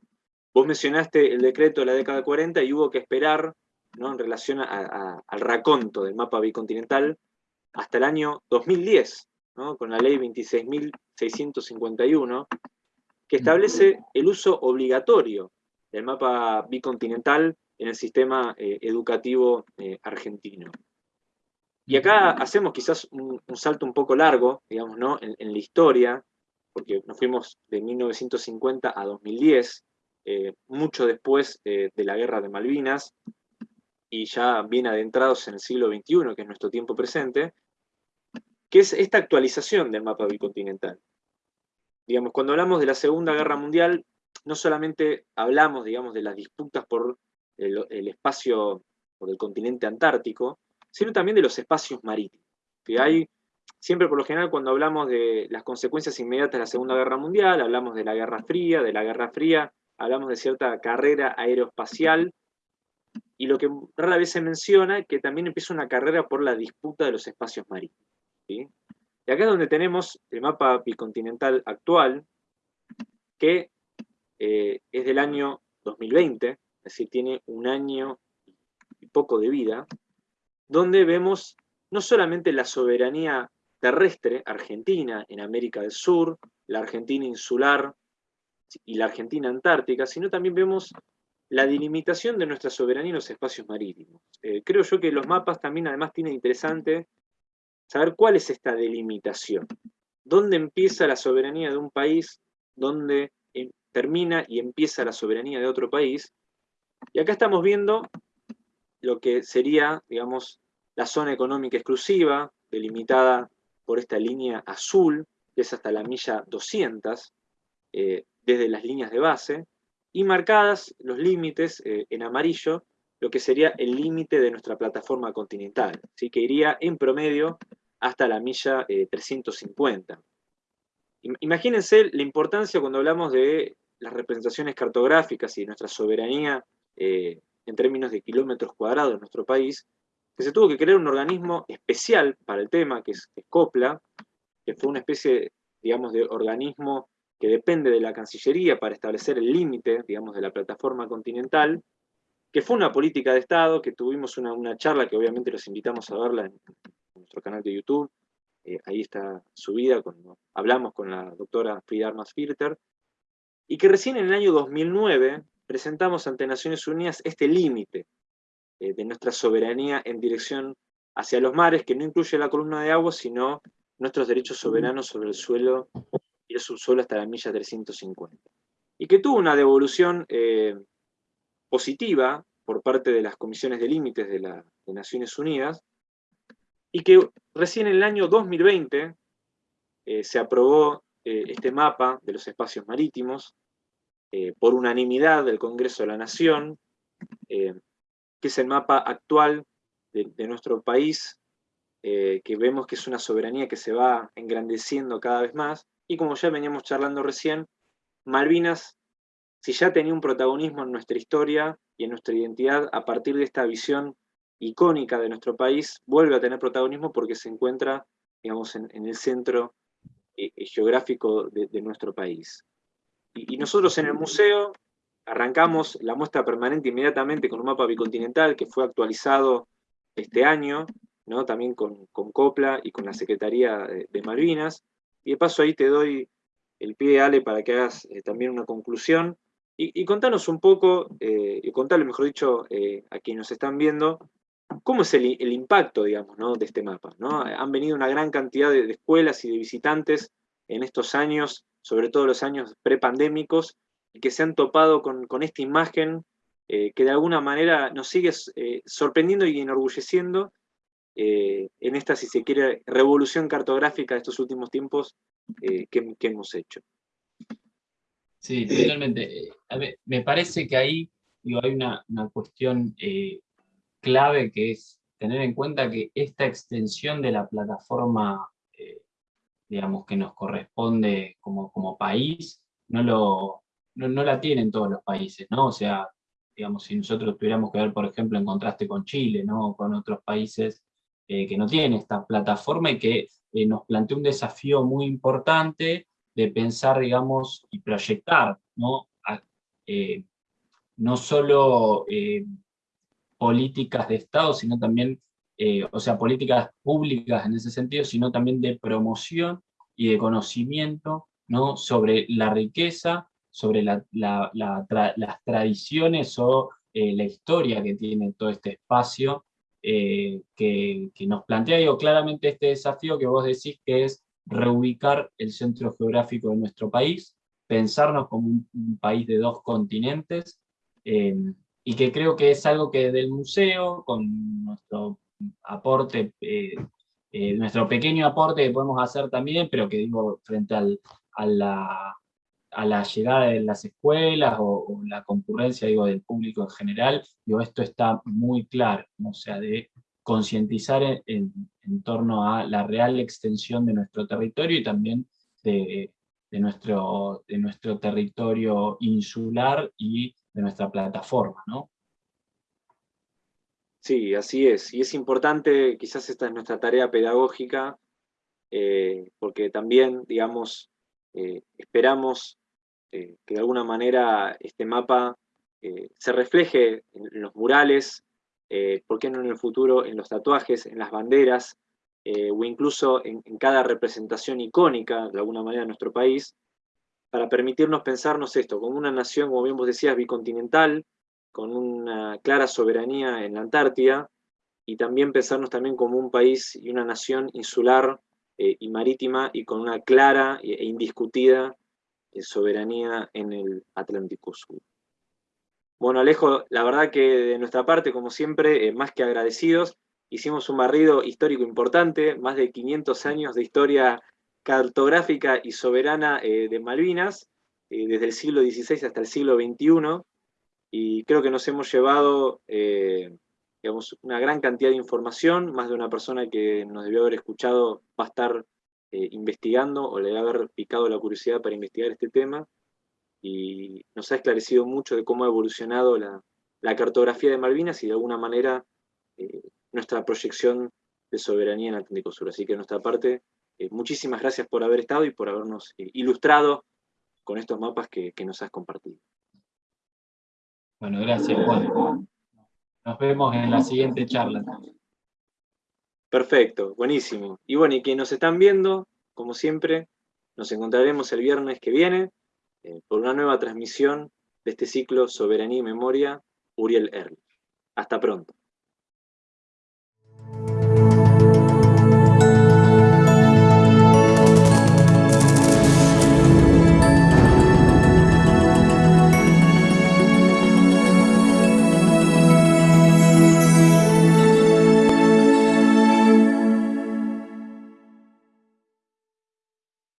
Vos mencionaste el decreto de la década de 40 y hubo que esperar ¿no? en relación al raconto del mapa bicontinental hasta el año 2010 con la ley 26.651, que establece el uso obligatorio del mapa bicontinental en el sistema eh, educativo eh, argentino. Y acá hacemos quizás un, salto un poco largo, digamos, ¿no? en, la historia, porque nos fuimos de 1950 a 2010, eh, mucho después de la guerra de Malvinas, y ya bien adentrados en el siglo XXI, que es nuestro tiempo presente, que es esta actualización del mapa bicontinental. Digamos, cuando hablamos de la Segunda Guerra Mundial, no solamente hablamos, digamos, de las disputas por el, espacio, por el continente antártico, sino también de los espacios marítimos. Que hay, siempre por lo general, cuando hablamos de las consecuencias inmediatas de la Segunda Guerra Mundial, hablamos de la Guerra Fría, de la Guerra Fría, hablamos de cierta carrera aeroespacial, y lo que rara vez se menciona es que también empieza una carrera por la disputa de los espacios marítimos. Y acá es donde tenemos el mapa bicontinental actual, que eh, es del año 2020, es decir, tiene un año y poco de vida, donde vemos no solamente la soberanía terrestre argentina en América del Sur, la Argentina insular y la Argentina antártica, sino también vemos la delimitación de nuestra soberanía en los espacios marítimos. Eh, creo yo que los mapas también además tienen interesante saber cuál es esta delimitación. ¿Dónde empieza la soberanía de un país? ¿Dónde em, termina y empieza la soberanía de otro país? Y acá estamos viendo lo que sería, digamos, la zona económica exclusiva, delimitada por esta línea azul, que es hasta la milla 200, eh, desde las líneas de base, y marcadas los límites eh, en amarillo, lo que sería el límite de nuestra plataforma continental, ¿sí? que iría en promedio hasta la milla 350. Eh, imagínense la importancia cuando hablamos de las representaciones cartográficas y nuestra soberanía eh, en términos de kilómetros cuadrados en nuestro país, que se tuvo que crear un organismo especial para el tema, que es, COPLA, que fue una especie, digamos, de organismo que depende de la Cancillería para establecer el límite, digamos, de la plataforma continental, que fue una política de Estado, que tuvimos una, charla que obviamente los invitamos a verla en, nuestro canal de YouTube, eh, ahí está subida, cuando hablamos con la doctora Frida Armas Filter, y que recién en el año 2009 presentamos ante Naciones Unidas este límite eh, de nuestra soberanía en dirección hacia los mares, que no incluye la columna de agua, sino nuestros derechos soberanos sobre el suelo y el subsuelo hasta la milla 350. Y que tuvo una devolución eh, positiva por parte de las comisiones de límites de, las Naciones Unidas, y que recién en el año 2020 eh, se aprobó eh, este mapa de los espacios marítimos por unanimidad del Congreso de la Nación, que es el mapa actual de, nuestro país, que vemos que es una soberanía que se va engrandeciendo cada vez más, y como ya veníamos charlando recién, Malvinas, si ya tenía un protagonismo en nuestra historia y en nuestra identidad, a partir de esta visión icónica de nuestro país, vuelve a tener protagonismo porque se encuentra, digamos, en, el centro eh, eh, geográfico de, nuestro país. y nosotros en el museo arrancamos la muestra permanente inmediatamente con un mapa bicontinental que fue actualizado este año, ¿no? también con, COPLA y con la Secretaría de, Malvinas. Y de paso ahí te doy el pie, Ale, para que hagas eh, también una conclusión. Y, contanos un poco, eh, y contarle, mejor dicho, eh, a quienes nos están viendo, cómo es el, impacto, digamos, ¿no? de este mapa. ¿no? Han venido una gran cantidad de, escuelas y de visitantes en estos años, sobre todo los años prepandémicos, y que se han topado con, esta imagen eh, que de alguna manera nos sigue sorprendiendo y enorgulleciendo eh, en esta, si se quiere, revolución cartográfica de estos últimos tiempos que, hemos hecho. Sí, totalmente. me parece que ahí hay una, cuestión clave que es tener en cuenta que esta extensión de la plataforma, digamos, que nos corresponde como, como país, no, lo, no, no, la tienen todos los países, ¿no? O sea, digamos, si nosotros tuviéramos que ver, por ejemplo, en contraste con Chile, ¿no? con otros países eh, que no tienen esta plataforma y que eh, nos plantea un desafío muy importante de pensar, digamos, y proyectar, ¿no? Eh, no solo políticas de Estado, sino también, o sea, políticas públicas en ese sentido, sino también de promoción y de conocimiento ¿no? sobre la riqueza sobre las tradiciones o la historia que tiene todo este espacio, eh, que, nos plantea digo, claramente este desafío que vos decís que es reubicar el centro geográfico de nuestro país, pensarnos como un, país de dos continentes, eh, y que creo que es algo que del museo, con nuestro aporte, nuestro pequeño aporte que podemos hacer también, pero que digo, frente al, a la a la llegada de las escuelas o, la concurrencia digo, del público en general, digo, esto está muy claro, o sea, de concientizar en, torno a la real extensión de nuestro territorio y también de, nuestro, de nuestro territorio insular y de nuestra plataforma, ¿no? Sí, así es. Y es importante, quizás esta es nuestra tarea pedagógica, eh, porque también, digamos, eh, esperamos eh, que de alguna manera este mapa eh, se refleje en, los murales, eh, ¿por qué no en el futuro en los tatuajes, en las banderas, o incluso en, cada representación icónica, de alguna manera, de nuestro país, para permitirnos pensarnos esto, como una nación, como bien vos decías, bicontinental, con una clara soberanía en la Antártida, y también pensarnos también como un país y una nación insular y marítima, y con una clara e indiscutida soberanía en el Atlántico Sur. Bueno, Alejo, la verdad que de nuestra parte, como siempre, eh, más que agradecidos, hicimos un barrido histórico importante, más de 500 años de historia cartográfica y soberana eh, de Malvinas, eh, desde el siglo XVI hasta el siglo XXI, y creo que nos hemos llevado una gran cantidad de información, más de una persona que nos debió haber escuchado va a estar eh, investigando o le debe haber picado la curiosidad para investigar este tema y nos ha esclarecido mucho de cómo ha evolucionado la, cartografía de Malvinas y de alguna manera eh, nuestra proyección de soberanía en Atlántico Sur. Así que de nuestra parte, eh, muchísimas gracias por haber estado y por habernos ilustrado con estos mapas que, que, nos has compartido. Bueno, gracias Juan. Nos vemos en la siguiente charla. Perfecto, buenísimo. Y bueno, y quienes nos están viendo, como siempre, nos encontraremos el viernes que viene eh, por una nueva transmisión de este ciclo Soberanía y Memoria, Uriel Erlich. Hasta pronto.